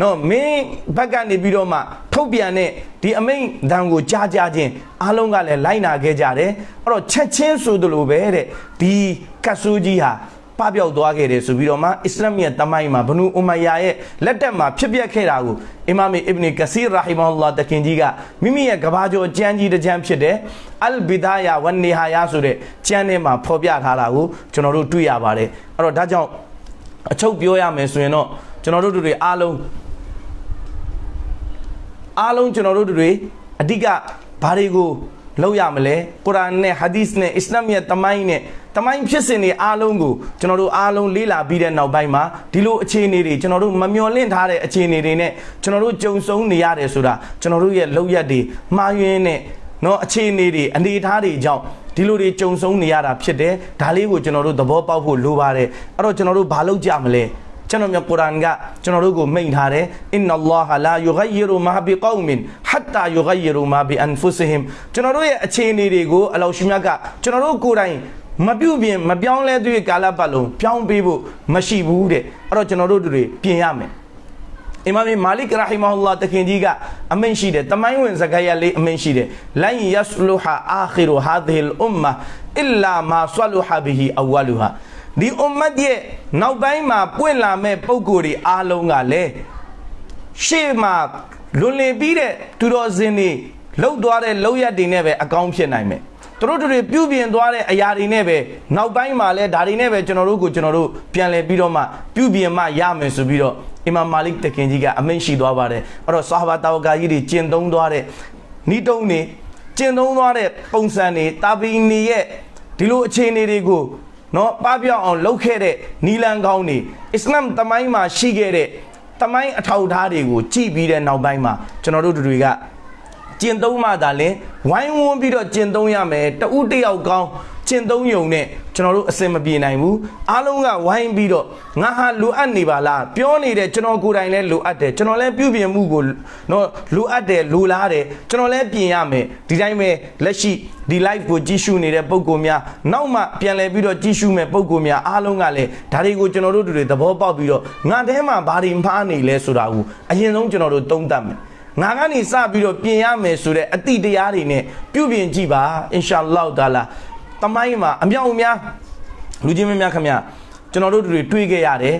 နော်မင်းဘက်ကနေပြီးတော့မှထုတ်ပြန်တဲ့ဒီအမိန့်တန်ကိုကြားကြခြင်းအားလုံးကလည်းလိုက်နာခဲ့ကြတယ်အဲ့တော့ချက်ချင်းဆိုသလိုပဲတဲ့ဒီကတ်ဆူကြီးဟာပပျောက်သွားခဲ့တယ်ဆိုပြီးတော့မှအစ္စလာမ်ရဲ့တမိုင်းမှာဘနူအူမယာရဲ့လက်တက်မှာဖြစ်ပျက်ခဲ့တာကိုအီမာမ်အစ်ဘနီကစီရာဟီမဟူလာတခင်ကြီးကမိမိရဲ့ကဘာကျော်ကျမ်းကြီးတစ်ကျမ်းဖြစ်တဲ့အလ်ဘီဒါယာဝန်နီဟာယာဆိုတဲ့ကျမ်းထဲမှာဖော်ပြထားတာကိုကျွန်တော်တို့တွေ့ရပါတယ်အဲ့တော့ဒါကြောင့်အချုပ်ပြောရမယ်ဆိုရင်တော့ကျွန်တော်တို့တွေအားလုံး အားလုံးကျွန်တော်တို့တွေအဓိကဘာတွေကိုလောက်ရမလဲကုရ်အာန်နဲ့ဟာဒီသ်နဲ့အစ္စလာမ်ရဲ့တမိုင်းနဲ့တမိုင်းဖြစ်စဉ်တွေအားလုံးကိုကျွန်တော်တို့အားလုံးလေ့လာပြီးတဲ့နောက်ပိုင်းမှာဒီလိုအခြေအနေတွေကျွန်တော်တို့မမျှော်လင့်ထားတဲ့အခြေအနေတွေနဲ့ကျွန်တော်တို့ကြုံဆုံနေရတယ်ဆိုတာကျွန်တော်တို့ရဲ့လောက်ရက်တွေမှားယွင်းတဲ့နော်အခြေအနေတွေအနေအထားတွေကြောင့်ဒီလိုတွေကြုံဆုံနေရတာဖြစ်တယ်ဒါလေးကိုကျွန်တော်တို့သဘောပေါက်ဖို့လိုပါတယ်အဲ့တော့ကျွန်တော်တို့ဘာလုပ်ကြမလဲ ကျွန်တော်မြတ်ကုရ်အာန်ကကျွန်တော်တို့ကိုမိန့်ထားတယ်အင်နအလ္လာဟလာယူဂိယရူမာဘီကောမင်ဟတ်တာယူဂိယရူမာဘီအန်ဖုစဟင်ကျွန်တော်တို့ရဲ့အခြေအနေတွေကိုအလောရှင်မြတ်ကကျွန်တော်တို့ကိုယ်တိုင်မပြုတ်ပြင်မပြောင်းလဲသွေးကာလပတ်လုံးပြောင်းပေးဖို့မရှိဘူးတဲ့အဲ့တော့ကျွန်တော်တို့တွေပြင်ရမယ်အီမာမ်မာလစ်ရာဟီမဟူလာတခင်ကြီးကအမိန့်ရှိတယ်တမိုင်းဝင်ဇကာယလေးအမိန့်ရှိတယ်လိုင်ယဆလူဟာအာခီရူဟာဒီလ်အွမ်မာအလ္လာမာဆလူဟာဘီဟီအဝလူဟာ ဒီအွမ်မတ်ရဲ့နောက်ပိုင်းမှာပွင့်လာမဲ့ပုံကိုယ်တွေအားလုံးကလည်းရှေ့မှာလွန်လင်ပြီးတဲ့သူတော်စင်တွေလှုပ်သွားတဲ့လှုပ်ရက်တွေနဲ့ပဲအကောင်းဖြစ်နိုင်မယ်သူတို့တွေပြုပြင်သွားတဲ့အရာတွေနဲ့ပဲနောက်ပိုင်းမှာလဲဒါတွေနဲ့ပဲကျွန်တော်တို့ကိုကျွန်တော်တို့ပြန်လဲပြီးတော့မှပြုပြင်မှရမယ်ဆိုပြီးတော့အီမာမ်မာလစ်တခင်ကြီးကအမိန့်ရှိသွားပါတယ်အဲ့တော့ဆာဟာဘာတာဝကာကြီးတွေကျင့်သုံးသွားတဲ့ဤတုံးနေကျင့်သုံးသွားတဲ့ပုံစံတွေတာဘီနီရဲ့ဒီလိုအခြေအနေတွေကို နော်ပပျောက်အောင်လုပ်ခဲ့တဲ့နီလန်ကောင်းတွေအစ္စလာမ်တမိုင်းမှာရှိခဲ့တဲ့တမိုင်းအထောက်အထားတွေကိုကြည့်ပြီးတဲ့နောက်ပိုင်းမှာကျွန်တော်တို့တွေကကျင့်သုံးမှသာလဲဝိုင်းဝန်းပြီးတော့ကျင့်သုံးရမယ်တဦးတယောက်ကောင်း ကျင့်သုံးယုံနဲ့ကျွန်တော်တို့အစင်မပြေနိုင်ဘူးအားလုံးကဝိုင်းပြီးတော့ငါဟာလိုအပ်နေပါလားပြောနေတဲ့ကျွန်တော်ကိုယ်တိုင်လည်းလိုအပ်တယ်ကျွန်တော်လည်းပြုပြင်မှုကိုနော်လိုအပ်တယ်လိုလားတယ်ကျွန်တော်လည်းပြင်ရမယ်ဒီတိုင်းပဲလက်ရှိဒီ live ကိုကြည့်ရှုနေတဲ့ပုံကိုများနောက်မှပြန်လည်ပြီးတော့ကြည့်ရှုမဲ့ပုံကိုများအားလုံးကလည်းဒါတွေကိုကျွန်တော်တို့တွေသဘောပေါက်ပြီးတော့ငါတဲမှာဘာတွေမှားနေလဲဆိုတာကိုအရင်ဆုံးကျွန်တော်တို့သုံးသပ်မယ်ငါကနေစပြီးတော့ပြင်ရမယ်ဆိုတဲ့အတိတရားတွေနဲ့ပြုပြင်ကြည့်ပါအင်ရှာအလ္လာဟ်တာလာ တမိုင်းမှာအမြောက်အများလူချင်းမများခင်ဗျကျွန်တော်တို့တွေတွေးခဲ့ရတယ်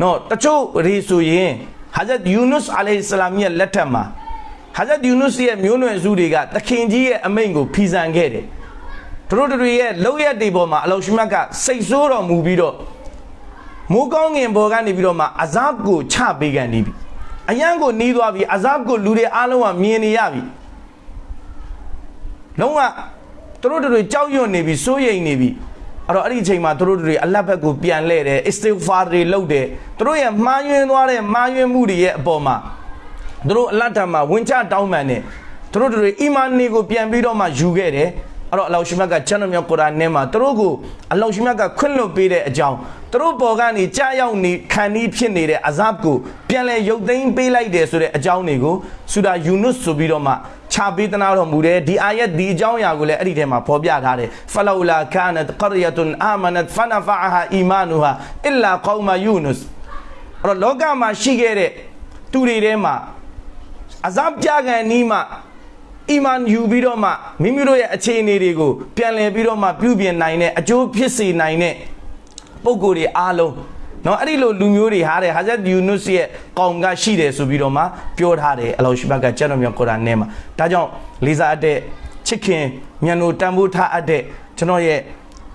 နော်တချို့ရေဆိုရင်ဟာဇတ်ယူနုစ်အလိုင်ဆလာမ်ရဲ့လက်ထက်မှာဟာဇတ်ယူနုစ်ရဲ့မျိုးနွယ်စုတွေကတခင်ကြီးရဲ့အမိန့်ကိုဖီဆန်ခဲ့တယ်တို့တို့တွေရဲ့လောက်ရက်တွေပေါ်မှာအလောရှိမတ်ကစိတ်ဆိုးတော်မူပြီးတော့မိုးကောင်းငင်ပေါ်ကနေပြီးတော့မှအဇပ်ကိုချပေးကန်နေပြီအယံကိုနီးသွားပြီအဇပ်ကိုလူတွေအားလုံးကမြင်နေရပြီလုံးဝ တို့တို့တွေကြောက်ရွံ့နေပြီစိုးရိမ်နေပြီအဲ့တော့အဲ့ဒီအချိန်မှာတို့တို့တွေအလတ်ဘက်ကိုပြန်လှည့်တယ်အစ္စတိဂ်ဖာတွေလုပ်တယ်တို့ရဲ့မှားယွင်းသွားတဲ့မှားယွင်းမှုတွေရဲ့အပေါ်မှာတို့အလတ်တမှာဝင်ချတောင်းပန်တယ်တို့တို့တွေအီမန်နေကိုပြန်ပြီးတော့မှယူခဲ့တယ်အဲ့တော့အလောရှိမြတ်ကချမ်းတော်မြတ်ကုရ်အာန်ထဲမှာတို့ကိုအလောရှိမြတ်ကခွင့်လွှတ်ပေးတဲ့အကြောင်း တို့ပေါ်ကနေကြားရောက်နေခံဤဖြစ်နေတဲ့အဇပ်ကိုပြန်လဲရုပ်သိမ်းပေးလိုက်တယ်ဆိုတဲ့အကြောင်းတွေကိုဆူဒါယူနုစ်ဆိုပြီးတော့မှခြာပေးသနာတော်မူတယ်ဒီအာယတ်ဒီအကြောင်းအရာကိုလည်းအဲ့ဒီထဲမှာဖော်ပြထားတယ်ဖလောလာကာနတ်ကရယတ်အာမနတ်ဖနဖအာဟာအီမာနူဟာအစ်လာကောမယူနုစ်အဲ့တော့လောကမှာရှိခဲ့တဲ့သူတွေထဲမှာအဇပ်ပြခံနီးမှအီမန်ယူပြီးတော့မှမိမိတို့ရဲ့အခြေအနေတွေကိုပြန်လည်ပြီးတော့မှပြုပြင်နိုင်တဲ့အကျိုးဖြစ်စေနိုင်တဲ့ ပုံကိုယ်တွေအားလုံးနော်အဲ့ဒီလိုလူမျိုးတွေဟာတဲ့ဟာဇတ်ယူနုစ်ရဲ့ကောင်ကရှိတယ်ဆိုပြီးတော့မှပြောထားတယ်အလောရှိဘကကျမ်းတော်မြတ်ကုရ်အာန်ထဲမှာဒါကြောင့်လေးစားအပ်တဲ့ချစ်ခင်မြန်လို့တန်ဖိုးထားအပ်တဲ့ကျွန်တော်ရဲ့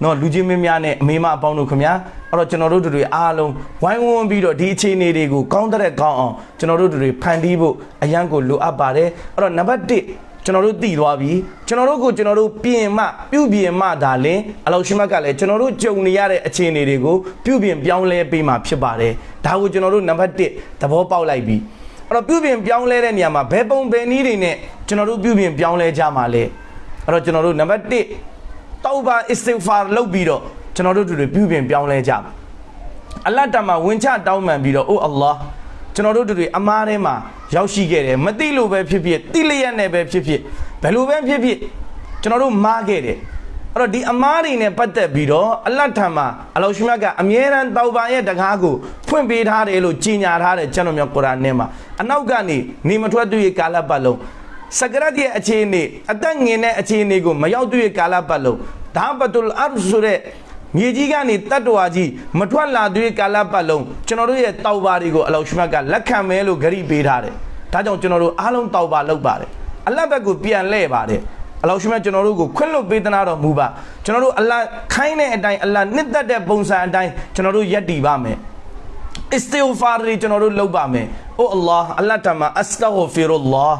နော်လူချင်းမင်းများနဲ့အမေမအပေါင်းတို့ခင်ဗျာအဲ့တော့ကျွန်တော်တို့တွေအားလုံးဝိုင်းဝန်းပြီးတော့ဒီအခြေအနေတွေကိုကောင်းတဲ့ကောင်းအောင်ကျွန်တော်တို့တွေဖန်တီးဖို့အရန်ကိုလိုအပ်ပါတယ်အဲ့တော့နံပါတ်1 ကျွန်တော်တို့တည်သွားပြီကျွန်တော်တို့ကိုကျွန်တော်တို့ပြင်မှပြုပြင်မှဒါလင်အလောရှိမတ်ကလည်းကျွန်တော်တို့ကြုံနေရတဲ့အခြေအနေတွေကိုပြုပြင်ပြောင်းလဲပေးမှဖြစ်ပါတယ်ဒါကိုကျွန်တော်တို့နံပါတ်1သဘောပေါက်လိုက်ပြီအဲ့တော့ပြုပြင်ပြောင်းလဲတဲ့နေရာမှာဘယ်ပုံဘယ်နည်းတွေနဲ့ကျွန်တော်တို့ပြုပြင်ပြောင်းလဲကြမှာလဲအဲ့တော့ကျွန်တော်တို့နံပါတ်1တောဘာအစ္စဂ်ဖာလုပ်ပြီးတော့ကျွန်တော်တို့တွေပြုပြင်ပြောင်းလဲကြမှာအလတ်တမှာဝင်ချတောင်းပန်ပြီးတော့အိုအလ္လာဟ် ကျွန်တော်တို့တွေအမားထဲမှာရောက်ရှိခဲ့တယ်မသိလို့ပဲဖြစ်ဖြစ်တိလျက်နဲ့ပဲဖြစ်ဖြစ်ဘယ်လိုပဲဖြစ်ဖြစ်ကျွန်တော်တို့မားခဲ့တယ်အဲ့အဲ့တော့ဒီအမားတွေနဲ့ပတ်သက်ပြီးတော့အလတ်ထံမှာအလောရှိမြတ်ကအမြဲတမ်းတောက်ပါရဲ့တကားကိုဖွင့်ပေးထားတယ်လို့ကြီးညာထားတယ်ကျွန်တော်မျိုးကုရ်အာန်ထဲမှာအနောက်ကနေနေမထွက်သူရဲ့ကာလပတ်လုံးစကရတ်ရဲ့အခြေအနေအသက်ငင်တဲ့အခြေအနေကိုမရောက်သူရဲ့ကာလပတ်လုံးဒါဘတ်တူလ်အာရ်ဆိုတဲ့ မြေကြီးကနေတတ္တဝါကြီးမထွက်လာသေးကာလပတ်လုံးကျွန်တော်တို့ရဲ့တောက်ပါတွေကိုအလောရှိမြတ်ကလက်ခံမဲလို့ဂရိပေးထားတယ်ဒါကြောင့်ကျွန်တော်တို့အားလုံးတောက်ပါလုပ်ပါတယ်အလတ်ဘက်ကိုပြန်လှည့်ပါတယ်အလောရှိမြတ်ကျွန်တော်တို့ကိုခွင့်လွတ်ပေးသနာတော်မူပါကျွန်တော်တို့အလတ်ခိုင်းတဲ့အတိုင်းအလတ်နှစ်သက်တဲ့ပုံစံအတိုင်းကျွန်တော်တို့ယက်တည်ပါမယ် အစ္စတီဂ်ဖာရီကျွန်တော်တို့လုပ်ပါမယ်။အိုအလ္လာဟ်အလ္လာဟ်တမအစတာဂဖီရုလ္လာဟ်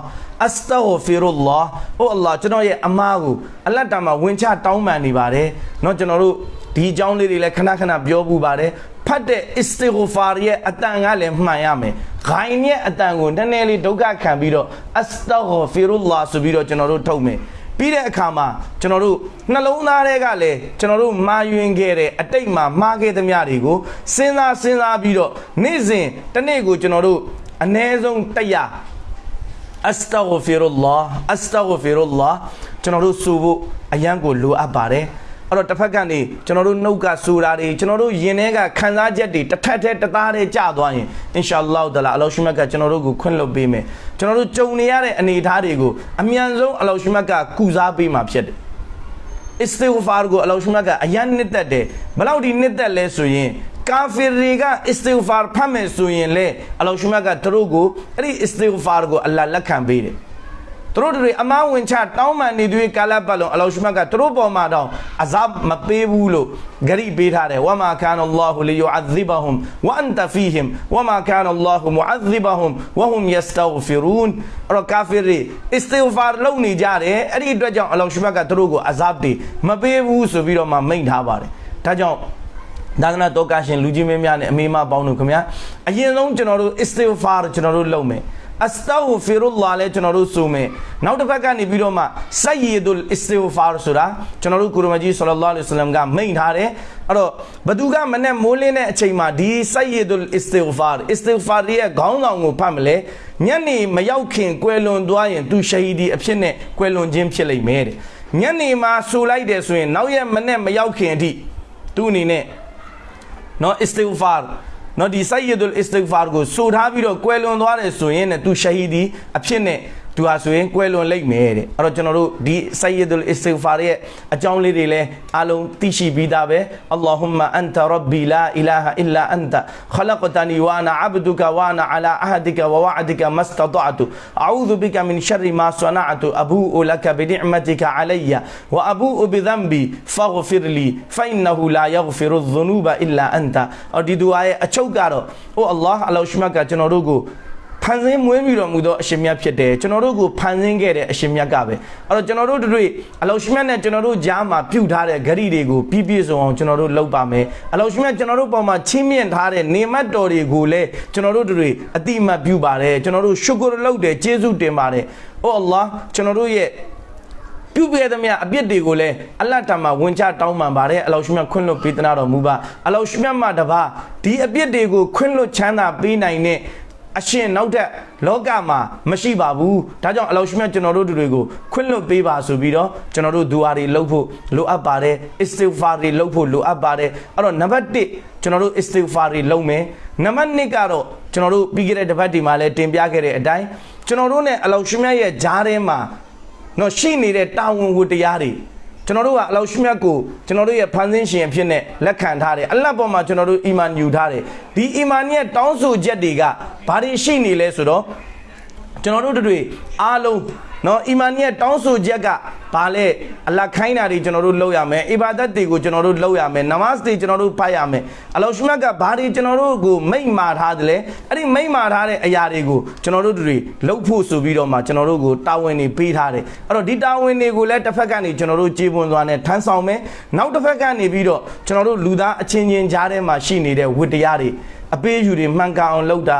အစတာဂဖီရုလ္လာဟ်အိုအလ္လာဟ်ကျွန်တော်ရဲ့အမားကိုအလ္လာဟ်တမဝင်ချတောင်းပန်နေပါတယ်။เนาะကျွန်တော်တို့ ဒီအကြောင်းလေးတွေလည်းခဏခဏပြောပူပါတယ်။ဖတ်တဲ့အစ္စတီဂ်ဖာရီရဲ့အတန်ကလည်းမှန်ရမယ်။ဂိုင်းရဲ့အတန်ကိုနည်းနည်းလေးဒုက္ခခံပြီးတော့အစတာဂဖီရုလ္လာဟ်ဆိုပြီးတော့ကျွန်တော်တို့ထုတ်မယ်။ပြီးတဲ့အခါမှာကျွန်တော်တို့နှလုံးသားတွေကလည်းကျွန်တော်တို့မာယွင်ခဲ့တဲ့အတိတ်မှာမှားခဲ့သမျှတွေကိုစဉ်းစားစဉ်းစားပြီးတော့နေ့စဉ်တစ်နေ့ကိုကျွန်တော်တို့အ ਨੇ ဆုံးတရားအစတာဂဖီရုလ္လာအစတာဂဖီရုလ္လာကျွန်တော်တို့ဆိုဖို့အရန်ကိုလိုအပ်ပါတယ် အဲ့တော့တစ်ဖက်ကနေကျွန်တော်တို့နှုတ်ကဆိုတာတွေကျွန်တော်တို့ယင်ထဲကခံစားချက်တွေတစ်ထက်တည်းတစ်သားတည်းကြာသွားရင်အင်ရှာအလ္လာဟ်တလာအလောရှိမတ်ကကျွန်တော်တို့ကိုခွင့်လွှတ်ပေးမယ်ကျွန်တော်တို့ကြုံနေရတဲ့အနေအထားတွေကိုအမြန်ဆုံးအလောရှိမတ်ကကုစားပေးမှာဖြစ်တယ်အစ္စတီဂဖာကိုအလောရှိမတ်ကအရန်နှစ်သက်တယ်ဘယ်လောက်ဒီနှစ်သက်လဲဆိုရင်ကာဖီရီကအစ္စတီဂဖာဖတ်မယ်ဆိုရင်လေအလောရှိမတ်ကသူတို့ကိုအဲ့ဒီအစ္စတီဂဖာကိုအလ္လာဟ်လက်ခံပေးတယ် သူတို့တွေအမဝင်ချတောင်းပန်နေသူကာလပတ်လုံးအလောရှိမတ်ကသူတို့ပေါ်မှာတော့အဇပ်မပေးဘူးလို့ဂရိပေးထားတယ်ဝမာကာနအလ္လာဟူလီယူအဇိဘဟွမ်ဝအန်တဖီဟင်ဝမာကာနအလ္လာဟူမူအဇိဘဟွမ်ဝဟွမ်ယစတောဖီရူန်အဲ့တော့ကာဖီရီအစ္စတီဂဖာလုပ်နေကြတယ်အဲ့ဒီအတွက်ကြောင့်အလောရှိမတ်ကသူတို့ကိုအဇပ်တွေမပေးဘူးဆိုပြီးတော့မှမိန့်ထားပါတယ်ဒါကြောင့်ဒါကနာတော့ကရှင်လူကြီးမင်းများနဲ့အမေမပေါင်းတို့ခင်ဗျာအရင်ဆုံးကျွန်တော်တို့အစ္စတီဂဖာကျွန်တော်တို့လုပ်မယ် အစတောဖီရူလာလဲကျွန်တော်တို့ဆိုမယ်နောက်တစ်ဘက်ကနေပြီးတော့မှဆက်ရည်တို့အစ္စတီဂဖာဆိုတာကျွန်တော်တို့ကုရမကြီးဆလလောလဟ်အလိုင်းကမိန့်ထားတယ်အဲ့တော့ဘသူကမနဲ့မိုးလင်းတဲ့အချိန်မှာဒီဆက်ရည်တို့အစ္စတီဂဖာအစ္စတီဂဖာရဲ့ခေါင်းဆောင်ကိုဖတ်မလဲညနေမရောက်ခင်ကွယ်လွန်သွားရင်သူရှာဟီဒီအဖြစ်နဲ့ကွယ်လွန်ခြင်းဖြစ်လိမ့်မယ်တဲ့ညနေမှာဆူလိုက်တယ်ဆိုရင် နောက်ရက်မနဲ့မရောက်ခင်အထိသူ့အနေနဲ့နော်အစ္စတီဂဖာ နော်ဒီဆိုယီဒุลအစ္စတိဂ်ဖာကိုဆိုထားပြီးတော့ကွယ်လွန်သွားတယ်ဆိုရင်ねသူရှဟီဒီအဖြစ်နဲ့ သူဟာဆိုရင်ကွယ်လွန်လိမ့်မယ်တဲ့အဲ့တော့ကျွန်တော်တို့ဒီဆိုယီဒุลအစ္စတိဂ်ဖာရဲ့အကြောင်းလေးတွေလည်းအားလုံးသိရှိပြီးသားပဲအလ္လာဟူမအန်တာရဘ်ဘီလာအီလာဟာအီလာအန်တာခလကတနီဝါနာအဘဒုကဝါနာအလာအဟဒကဝဝအဒကမစတဒအတုအူဇူဘီကမင်ရှရ်မာဆနအတုအဘူလကဘီနိအမတကအလီယဝအဘူဘီဒမ်ဘီဖဂဖီရလီဖအင်နဟူလာယဂဖီရုဇနူဘအီလာအန်တာအော်ဒီဒူအာရဲ့အချုပ်ကတော့အိုအလ္လာဟ်အလောရှ်မတ်ကကျွန်တော်တို့ကို ဖန်ဆင်းမွေးပြီးတော်မူသောအရှင်မြတ်ဖြစ်တယ်ကျွန်တော်တို့ကိုဖန်ဆင်းခဲ့တဲ့အရှင်မြတ်ကပဲအဲ့တော့ကျွန်တော်တို့တွေအလောရှိမြတ်နဲ့ကျွန်တော်တို့ကြားမှာပြုထားတဲ့ဂရိတွေကိုပြည့်ပြည့်စုံအောင်ကျွန်တော်တို့လုပ်ပါမယ်အလောရှိမြတ်ကျွန်တော်တို့ပေါ်မှာချင်းမြင့်ထားတဲ့နေမတ်တော်တွေကိုလည်းကျွန်တော်တို့တွေအတိအမှတ်ပြုပါတယ်ကျွန်တော်တို့ရှုကရလုပ်တယ်ကျေးဇူးတင်ပါတယ်အိုအလ္လာဟ်ကျွန်တော်တို့ရဲ့ပြုပြတဲ့မြတ်အပြစ်တွေကိုလည်းအလတ်တမှာဝင်ချတောင်းပန်ပါတယ်အလောရှိမြတ်ခွင့်လွတ်ပေးသနာတော်မူပါအလောရှိမြတ်မှာတပါဒီအပြစ်တွေကိုခွင့်လွတ်ချမ်းသာပေးနိုင်တဲ့ အရှင်နောက်ထပ်လောကမှာမရှိပါဘူးဒါကြောင့်အလောရှိမြတ်ကျွန်တော်တို့တွေကိုခွင့်လွတ်ပေးပါဆိုပြီးတော့ကျွန်တော်တို့ဒူအာတွေလုပ်ဖို့လိုအပ်ပါတယ်အစ္စတိဂ်ဖာတွေလုပ်ဖို့လိုအပ်ပါတယ်အဲ့တော့နံပါတ်1ကျွန်တော်တို့အစ္စတိဂ်ဖာတွေလုပ်မယ်နံပါတ်2ကတော့ကျွန်တော်တို့ပြီးခဲ့တဲ့တစ်ပတ်ဒီမှာလည်းတင်ပြခဲ့တဲ့အတိုင်းကျွန်တော်တို့ ਨੇ အလောရှိမြတ်ရဲ့ဂျားထဲမှာတော့ရှိနေတဲ့တာဝန်ဝတ္တရားတွေ ကျွန်တော်တို့ကအလောရှိမြတ်ကိုကျွန်တော်တို့ရဲ့ဖန်ဆင်းရှင်အဖြစ်နဲ့လက်ခံထားတယ်အလတ်ပေါ်မှာကျွန်တော်တို့အီမန်ယူထားတယ်ဒီအီမန်ရဲ့တောင်းဆိုချက်တွေကဘာတွေရှိနေလဲဆိုတော့ကျွန်တော်တို့တွေအားလုံး နော်အီမန်ရဲ့တောင်းဆိုချက်ကဘာလဲအလတ်ခိုင်းတာတွေကျွန်တော်တို့လုပ်ရမယ်အီဘာဒတ်တွေကိုကျွန်တော်တို့လုပ်ရမယ်နမတ်တွေကျွန်တော်တို့ဖတ်ရမယ်အလောရှိမြတ်ကဘာတွေကျွန်တော်တို့ကိုမိန့်မာထားတယ်လဲအဲ့ဒီမိန့်မာထားတဲ့အရာတွေကိုကျွန်တော်တို့တွေလုပ်ဖို့ဆိုပြီးတော့မှကျွန်တော်တို့ကိုတာဝန်တွေပေးထားတယ်အဲ့တော့ဒီတာဝန်တွေကိုလည်းတစ်ဖက်ကနေကျွန်တော်တို့ကြေပွန်သွားနဲ့ထမ်းဆောင်မယ်နောက်တစ်ဖက်ကနေပြီးတော့ကျွန်တော်တို့လူသားအချင်းချင်းကြားထဲမှာရှိနေတဲ့ဝတ္တရားတွေအပေးယူတွေမှန်ကန်အောင်လုပ်တာ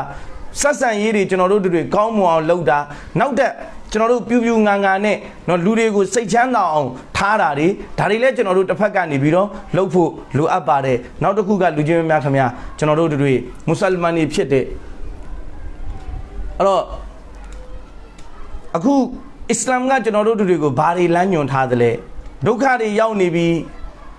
ဆက်ဆံရေးတွေကျွန်တော်တို့တွေကောင်းမွန်အောင်လုပ်တာနောက်တဲ့ ကျွန်တော်တို့ပြူပြူငါငါနဲ့เนาะလူတွေကိုစိတ်ချမ်းသာအောင်ထားတာတွေဒါတွေလည်းကျွန်တော်တို့တစ်ဖက်ကနေပြီးတော့လှုပ်ဖို့လိုအပ်ပါတယ်နောက်တစ်ခုကလူချင်းများခင်ဗျာကျွန်တော်တို့တွေမွတ်စလမန်တွေဖြစ်တဲ့အဲ့တော့အခုအစ္စလာမ်ကကျွန်တော်တို့တွေကိုဘာတွေလမ်းညွှန်ထားသလဲ ဒုက္ခတွေရောက်နေပြီး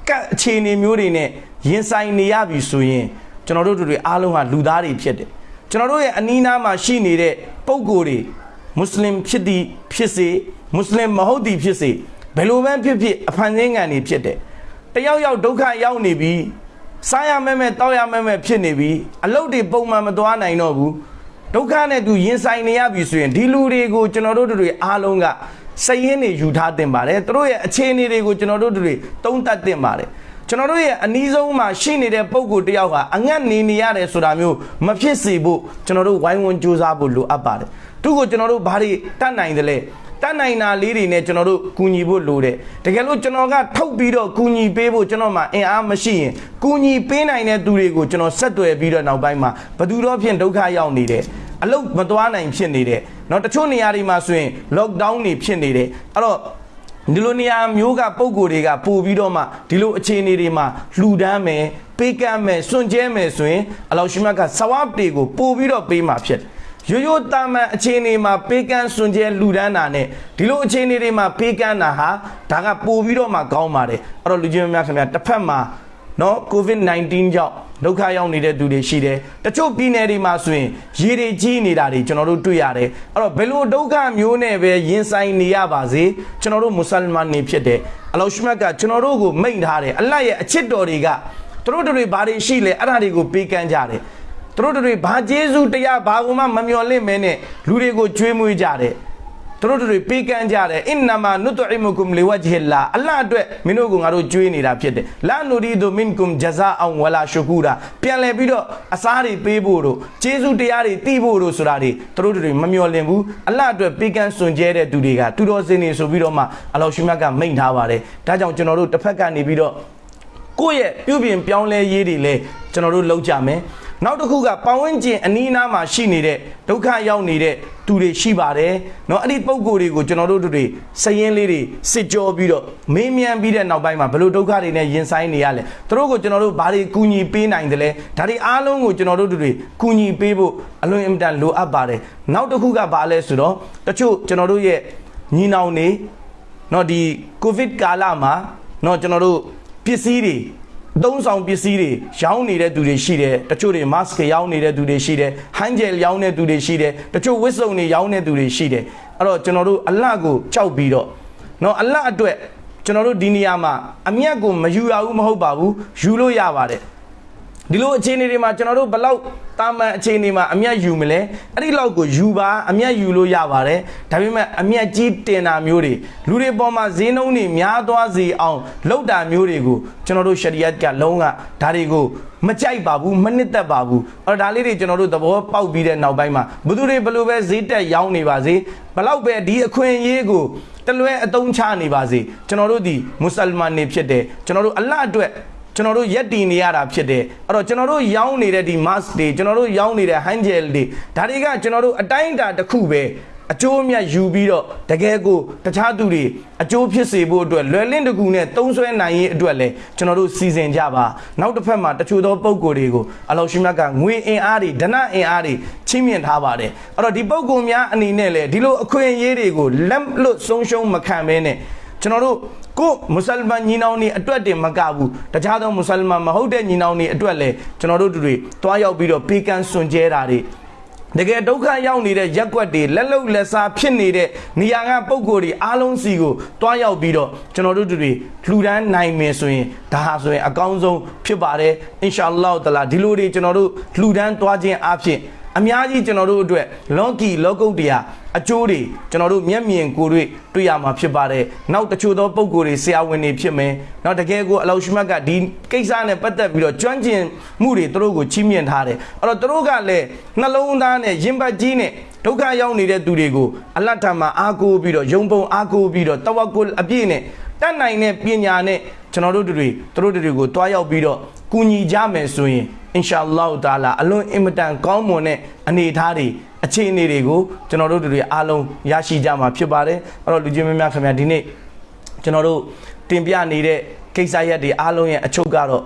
ကတ်အခြေအနေမျိုးတွေနဲ့ရင်ဆိုင်နေရပြီဆိုရင်ကျွန်တော်တို့တို့တွေအားလုံးဟာလူသားတွေဖြစ်တယ်ကျွန်တော်တို့ရဲ့အနီးနားမှာရှိနေတဲ့ပုံကိုယ်တွေ မွတ်စလင်ဖြစ်သည်ဖြစ်စေမွတ်စလင်မဟုတ်သည်ဖြစ်စေဘယ်လိုပဲဖြစ်ဖြစ်အဖန်ဆင်းငံတွေဖြစ်တယ်တယောက်ယောက်ဒုက္ခရောက်နေပြီးစားရမဲမဲတောက်ရမဲမဲဖြစ်နေပြီးအလုတ်တွေပုံမှန်မသွားနိုင်တော့ဘူးဒုက္ခနဲ့သူရင်ဆိုင်နေရပြီဆိုရင်ဒီလူတွေကိုကျွန်တော်တို့တို့တွေအားလုံးကစိတ်ရင်းတွေယူထားတင်ပါတယ်သူတို့ရဲ့အခြေအနေတွေကိုကျွန်တော်တို့တို့တွေသုံးသပ်တင်ပါတယ် ကျွန်တော်တို့ရဲ့အနီးဆုံးမှာရှိနေတဲ့ပုံကိုတယောက်ဟာအငတ်နေနေရတယ်ဆိုတာမျိုးမဖြစ်စေဖို့ကျွန်တော်တို့ဝိုင်းဝန်းကြိုးစားဖို့လိုအပ်ပါတယ်သူ့ကိုကျွန်တော်တို့ဘာတွေတတ်နိုင်တယ်လဲတတ်နိုင်တာလေးတွေနဲ့ကျွန်တော်တို့ကူညီဖို့လိုတယ်တကယ်လို့ကျွန်တော်ကထုတ်ပြီးတော့ကူညီပေးဖို့ကျွန်တော်မှအင်အားမရှိရင်ကူညီပေးနိုင်တဲ့သူတွေကိုကျွန်တော်ဆက်သွယ်ပြီးတော့နောက်ပိုင်းမှာဘသူတော့ဖြင့်ဒုက္ခရောက်နေတယ်အလုတ်မသွားနိုင်ဖြစ်နေတယ်เนาะတချို့နေရာတွေမှာဆိုရင် lockdown တွေဖြစ်နေတယ်အဲ့တော့ ဒီလိုနေရာမျိုးကပုံကိုယ်တွေကပို့ပြီးတော့မှဒီလိုအခြေအနေတွေမှာလှူဒန်းမယ်ပေးကမ်းမယ်စွန့်ကြဲမယ်ဆိုရင်အလောရှိမတ်ကဆဝပ်တွေကိုပို့ပြီးတော့ပေးမှာဖြစ်တယ်ရိုးရိုးတာမန်အခြေအနေမှာပေးကမ်းစွန့်ကြဲလူဒန်းတာနဲ့ဒီလိုအခြေအနေတွေမှာပေးကမ်းတာဟာဒါကပို့ပြီးတော့မှကောင်းပါတယ်အဲ့တော့လူချင်းများခင်ဗျာတစ်ဖက်မှာ နော် COVID-19 ကြောင့်ဒုက္ခရောက်နေတဲ့သူတွေရှိတယ်တချို့ပြည်နယ်တွေမှာဆိုရင်ရေတွေကြီးနေတာတွေကျွန်တော်တို့တွေ့ရတယ်အဲ့တော့ဘယ်လိုဒုက္ခမျိုးနဲ့ပဲရင်ဆိုင်နေရပါစေကျွန်တော်တို့မွတ်စလမန်တွေဖြစ်တယ်အလောရှမတ်ကကျွန်တော်တို့ကိုမိန့်ထားတယ်အလတ်ရဲ့အချစ်တော်တွေကသူတို့တွေဘာတွေရှိလဲအဲ့ဒါတွေကိုပေးကမ်းကြတယ်သူတို့တွေဘာကျေးဇူးတရားဘာမှမမျော်လင့်မဲနဲ့လူတွေကိုကြွေးမွေးကြတယ် သူတို့တွေပေးကမ်းကြတယ်အင်နမာနုတအီမုကုမ်လီဝဂျဟီလာအလ္လာဟ်အတွက်မင်းတို့ကငါတို့ကြွေးနေတာဖြစ်တယ်လာနူရီဒူမင်ကုမ်ဂျဇာအောင်ဝလာရှူကူရာပြန်လဲပြီးတော့အစားတွေပေးဖို့တို့ကျေးဇူးတရားတွေတီးဖို့တို့ဆိုတာတွေသူတို့တွေမမျော်လင့်ဘူးအလ္လာဟ်အတွက်ပေးကမ်းစွန်ကြဲတဲ့သူတွေကသူတော်စင်နေဆိုပြီးတော့မှအလောရှိမြတ်ကမိန့်ထားပါတယ်ဒါကြောင့်ကျွန်တော်တို့တစ်ဖက်ကနေပြီးတော့ကိုယ့်ရဲ့ပြုပြင်ပြောင်းလဲရေးတွေလဲကျွန်တော်တို့လုပ်ကြမယ် နောက်တစ်ခုကပတ်ဝန်းကျင်အနီးအနားမှာရှိနေတဲ့ဒုက္ခရောက်နေတဲ့သူတွေရှိပါတယ်เนาะအဲ့ဒီပုံကိုယ်တွေကိုကျွန်တော်တို့တွေစရင်လေးတွေစစ်ကြောပြီးတော့မေးမြန်းပြီးတဲ့နောက်ပိုင်းမှာဘယ်လိုဒုက္ခတွေနဲ့ရင်ဆိုင်နေရလဲသူတို့ကိုကျွန်တော်တို့ဘာတွေကူညီပေးနိုင်တယ်လဲဒါတွေအားလုံးကိုကျွန်တော်တို့တွေကူညီပေးဖို့အလွန်အင်မတန်လိုအပ်ပါတယ်နောက်တစ်ခုကဘာလဲဆိုတော့တချို့ကျွန်တော်တို့ရဲ့ညီနောင်တွေเนาะဒီကိုဗစ်ကာလမှာเนาะကျွန်တော်တို့ပစ္စည်းတွေ သုံးဆောင်ပစ္စည်းတွေရောင်းနေတဲ့သူတွေရှိတယ်တချို့တွေ mask ရောင်းနေတဲ့သူတွေရှိတယ်ဟန်ဂျယ်ရောင်းတဲ့သူတွေရှိတယ်တချို့ဝစ်စုံတွေရောင်းတဲ့သူတွေရှိတယ်အဲ့တော့ကျွန်တော်တို့အလတ်ကိုကြောက်ပြီးတော့เนาะအလတ်အတွက်ကျွန်တော်တို့ဒီနေရာမှာအမျက်ကိုမယူရဘူးမဟုတ်ပါဘူးယူလို့ရပါတယ် ဒီလိုအခြေအနေတွေမှာကျွန်တော်တို့ဘလောက်တာမန်အခြေအနေမှာအမျက်ယူမလဲအဲ့ဒီလောက်ကိုယူပါအမျက်ယူလို့ရပါတယ်ဒါပေမဲ့အမျက်ကြီးတင်တာမျိုးတွေလူတွေပေါ်မှာဈေးနှုန်းတွေများသွားစေအောင်လောက်တာမျိုးတွေကိုကျွန်တော်တို့ရှရီယတ်ကလုံးဝဒါတွေကိုမကြိုက်ပါဘူးမနစ်သက်ပါဘူးအဲ့တော့ဒါလေးတွေကျွန်တော်တို့သဘောပေါက်ပြီးတဲ့နောက်ပိုင်းမှာဘသူတွေဘလို့ပဲဈေးတက်ရောင်းနေပါစေဘလောက်ပဲဒီအခွင့်အရေးကိုတလွဲအတုံးချနေပါစေကျွန်တော်တို့ဒီမွတ်စလမန်တွေဖြစ်တယ်ကျွန်တော်တို့အလတ်အတွက် ကျွန်တော်တို့ရက်တည်နေရတာဖြစ်တယ်အဲ့တော့ကျွန်တော်တို့ရောင်းနေတဲ့ဒီ mask တွေကျွန်တော်တို့ရောင်းနေတဲ့ hand gel တွေဒါတွေကကျွန်တော်တို့အတိုင်းအတာတစ်ခုပဲအကျိုးအမြတ်ယူပြီးတော့တကယ်ကိုတခြားသူတွေအကျိုးဖြစ်စေဖို့အတွက်လွယ်လင့်တကူနဲ့သုံးဆွဲနိုင်ရေးအတွက်လည်းကျွန်တော်တို့စီစဉ်ကြပါနောက်တစ်ဖက်မှာတချို့သောပုံကိုယ်တွေကိုအလောရှိမြတ်ကငွေအင်အားတွေဒဏအင်အားတွေချင်းမြင့်ထားပါတယ်အဲ့တော့ဒီပုံကိုယ်များအနေနဲ့လည်းဒီလိုအခွင့်အရေးတွေကိုလက်လွတ်ဆုံးရှုံးမခံဘဲနဲ့ ကျွန်တော်တို့ကိုမွတ်စလမန်ညီနောင်တွေအတွက်တင်မကဘူးတခြားသောမွတ်စလမန်မဟုတ်တဲ့ညီနောင်တွေအတွက်လည်းကျွန်တော်တို့တို့တွေတွားရောက်ပြီးတော့ပေးကမ်းစွန်ကြဲတာတွေတကယ်ဒုက္ခရောက်နေတဲ့ရက်ွက်တွေလက်လုံလက်စားဖြစ်နေတဲ့နေရာကပုံကိုယ်တွေအားလုံးစီကိုတွားရောက်ပြီးတော့ကျွန်တော်တို့တို့တွေလှူဒန်းနိုင်မယ်ဆိုရင်ဒါဟာဆိုရင်အကောင်းဆုံးဖြစ်ပါတယ်အင်ရှာအလ္လာဟ်တလာဒီလိုတွေကျွန်တော်တို့လှူဒန်းသွားခြင်းအဖြစ် အများကြီးကျွန်တော်တို့အတွက်လောကီလောကုတ်တရားအကျိုးတွေကျွန်တော်တို့မျက်မြင်ကိုယ်တွေ့တွေ့ရမှာဖြစ်ပါတယ်။နောက်တချို့သောပုံကိုယ်တွေဆရာဝန်တွေဖြစ်မယ်။နောက်တကယ်ကိုအလောရှိမတ်ကဒီကိစ္စနဲ့ပတ်သက်ပြီးတော့ကျွမ်းကျင်မှုတွေသူတို့ကိုချီးမြှင့်ထားတယ်။အဲ့တော့သူတို့ကလည်းနှလုံးသားနဲ့ရင်ပတ်ကြီးနဲ့ ဒုက္ခရောက်နေတဲ့သူတွေကိုအလတ်ထံမှာအားကိုးပြီးတော့ယုံပုံအားကိုးပြီးတော့တဝက်ကုအပြည့်နဲ့တတ်နိုင်တဲ့ပညာနဲ့ကျွန်တော်တို့တွေသူတို့တွေကိုတွားရောက်ပြီးတော့ကူညီကြမယ်ဆိုရင်အင်ရှာအလ္လာဟ်တာလာအလွန်အင်မတန်ကောင်းမွန်တဲ့အနေအထားတွေအခြေအနေတွေကိုကျွန်တော်တို့တွေအားလုံးရရှိကြမှာဖြစ်ပါတယ်အဲ့တော့လူချင်းမများခင်ဗျာဒီနေ့ကျွန်တော်တို့တင်ပြနေတဲ့ကိစ္စရက်တွေအားလုံးရဲ့အချုပ်ကတော့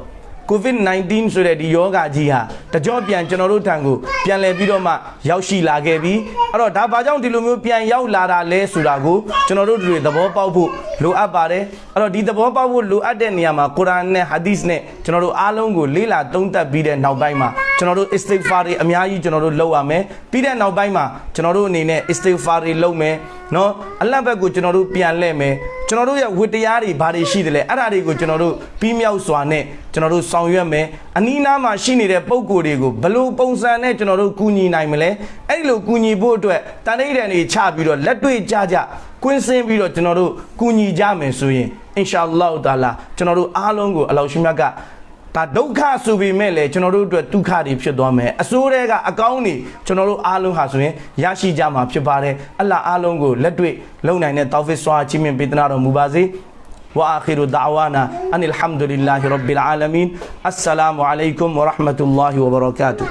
COVID-19 ဆိုတဲ့ဒီယောဂကြီးဟာတကြောပြန်ကျွန်တော်တို့ထံကိုပြန်လည်ပြီးတော့မှရောက်ရှိလာခဲ့ပြီအဲ့တော့ဒါဘာကြောင့်ဒီလိုမျိုးပြန်ရောက်လာတာလဲဆိုတာကိုကျွန်တော်တို့တွေသဘောပေါက်ဖို့လိုအပ်ပါတယ်အဲ့တော့ဒီသဘောပေါက်ဖို့လိုအပ်တဲ့နေရာမှာကုရ်အာန်နဲ့ဟာဒီစ်နဲ့ကျွန်တော်တို့အားလုံးကိုလေ့လာသုံးသပ်ပြီးတဲ့နောက်ပိုင်းမှာ ကျွန်တော်တို့ istighfar တွေအများကြီးကျွန်တော်တို့လုပ်ရမယ်ပြီးတဲ့နောက်ပိုင်းမှာကျွန်တော်တို့အနေနဲ့ istighfar တွေလုပ်မယ်နော်အလတ်ဘက်ကိုကျွန်တော်တို့ပြန်လှည့်မယ်ကျွန်တော်တို့ရဲ့ဝတ္တရားတွေဘာတွေရှိတယ်လဲအဲ့ဒါတွေကိုကျွန်တော်တို့ပြီးမြောက်စွာနဲ့ကျွန်တော်တို့ဆောင်ရွက်မယ်အနီးနားမှာရှိနေတဲ့ပုံကိုယ်တွေကိုဘယ်လိုပုံစံနဲ့ကျွန်တော်တို့ကူညီနိုင်မလဲအဲ့ဒီလိုကူညီဖို့အတွက်တန်ဋိဌာန်တွေချပြီးတော့လက်တွေ့ကြကြကွင်းစင်းပြီးတော့ကျွန်တော်တို့ကူညီကြမယ်ဆိုရင်အင်ရှာအလ္လာဟ်တာလာကျွန်တော်တို့အားလုံးကိုအလောရှင်မြတ်က ဒါဒုက္ခဆိုပေမဲ့လည်းကျွန်တော်တို့အတွက်ဒုက္ခတွေဖြစ်သွားမယ်အဆိုးတွေကအကောင်းတွေကျွန်တော်တို့အားလုံးဟာဆိုရင်ရရှိကြမှာဖြစ်ပါတယ်အလ္လာဟ်အားလုံးကိုလက်တွေ့လုံနိုင်တဲ့တောဖစ်ဆွာချီးမြှင့်ပေးသနာတော်မူပါစေဝါအခီရူဒါဝါနာအန်အလ်ဟမ်ဒူလ illah ရဘ်ဘီလ်အာလမင်အစ္စလာမူအလိုင်ကွမ်ဝရဟမတူလာဟီဝဘရကာတူ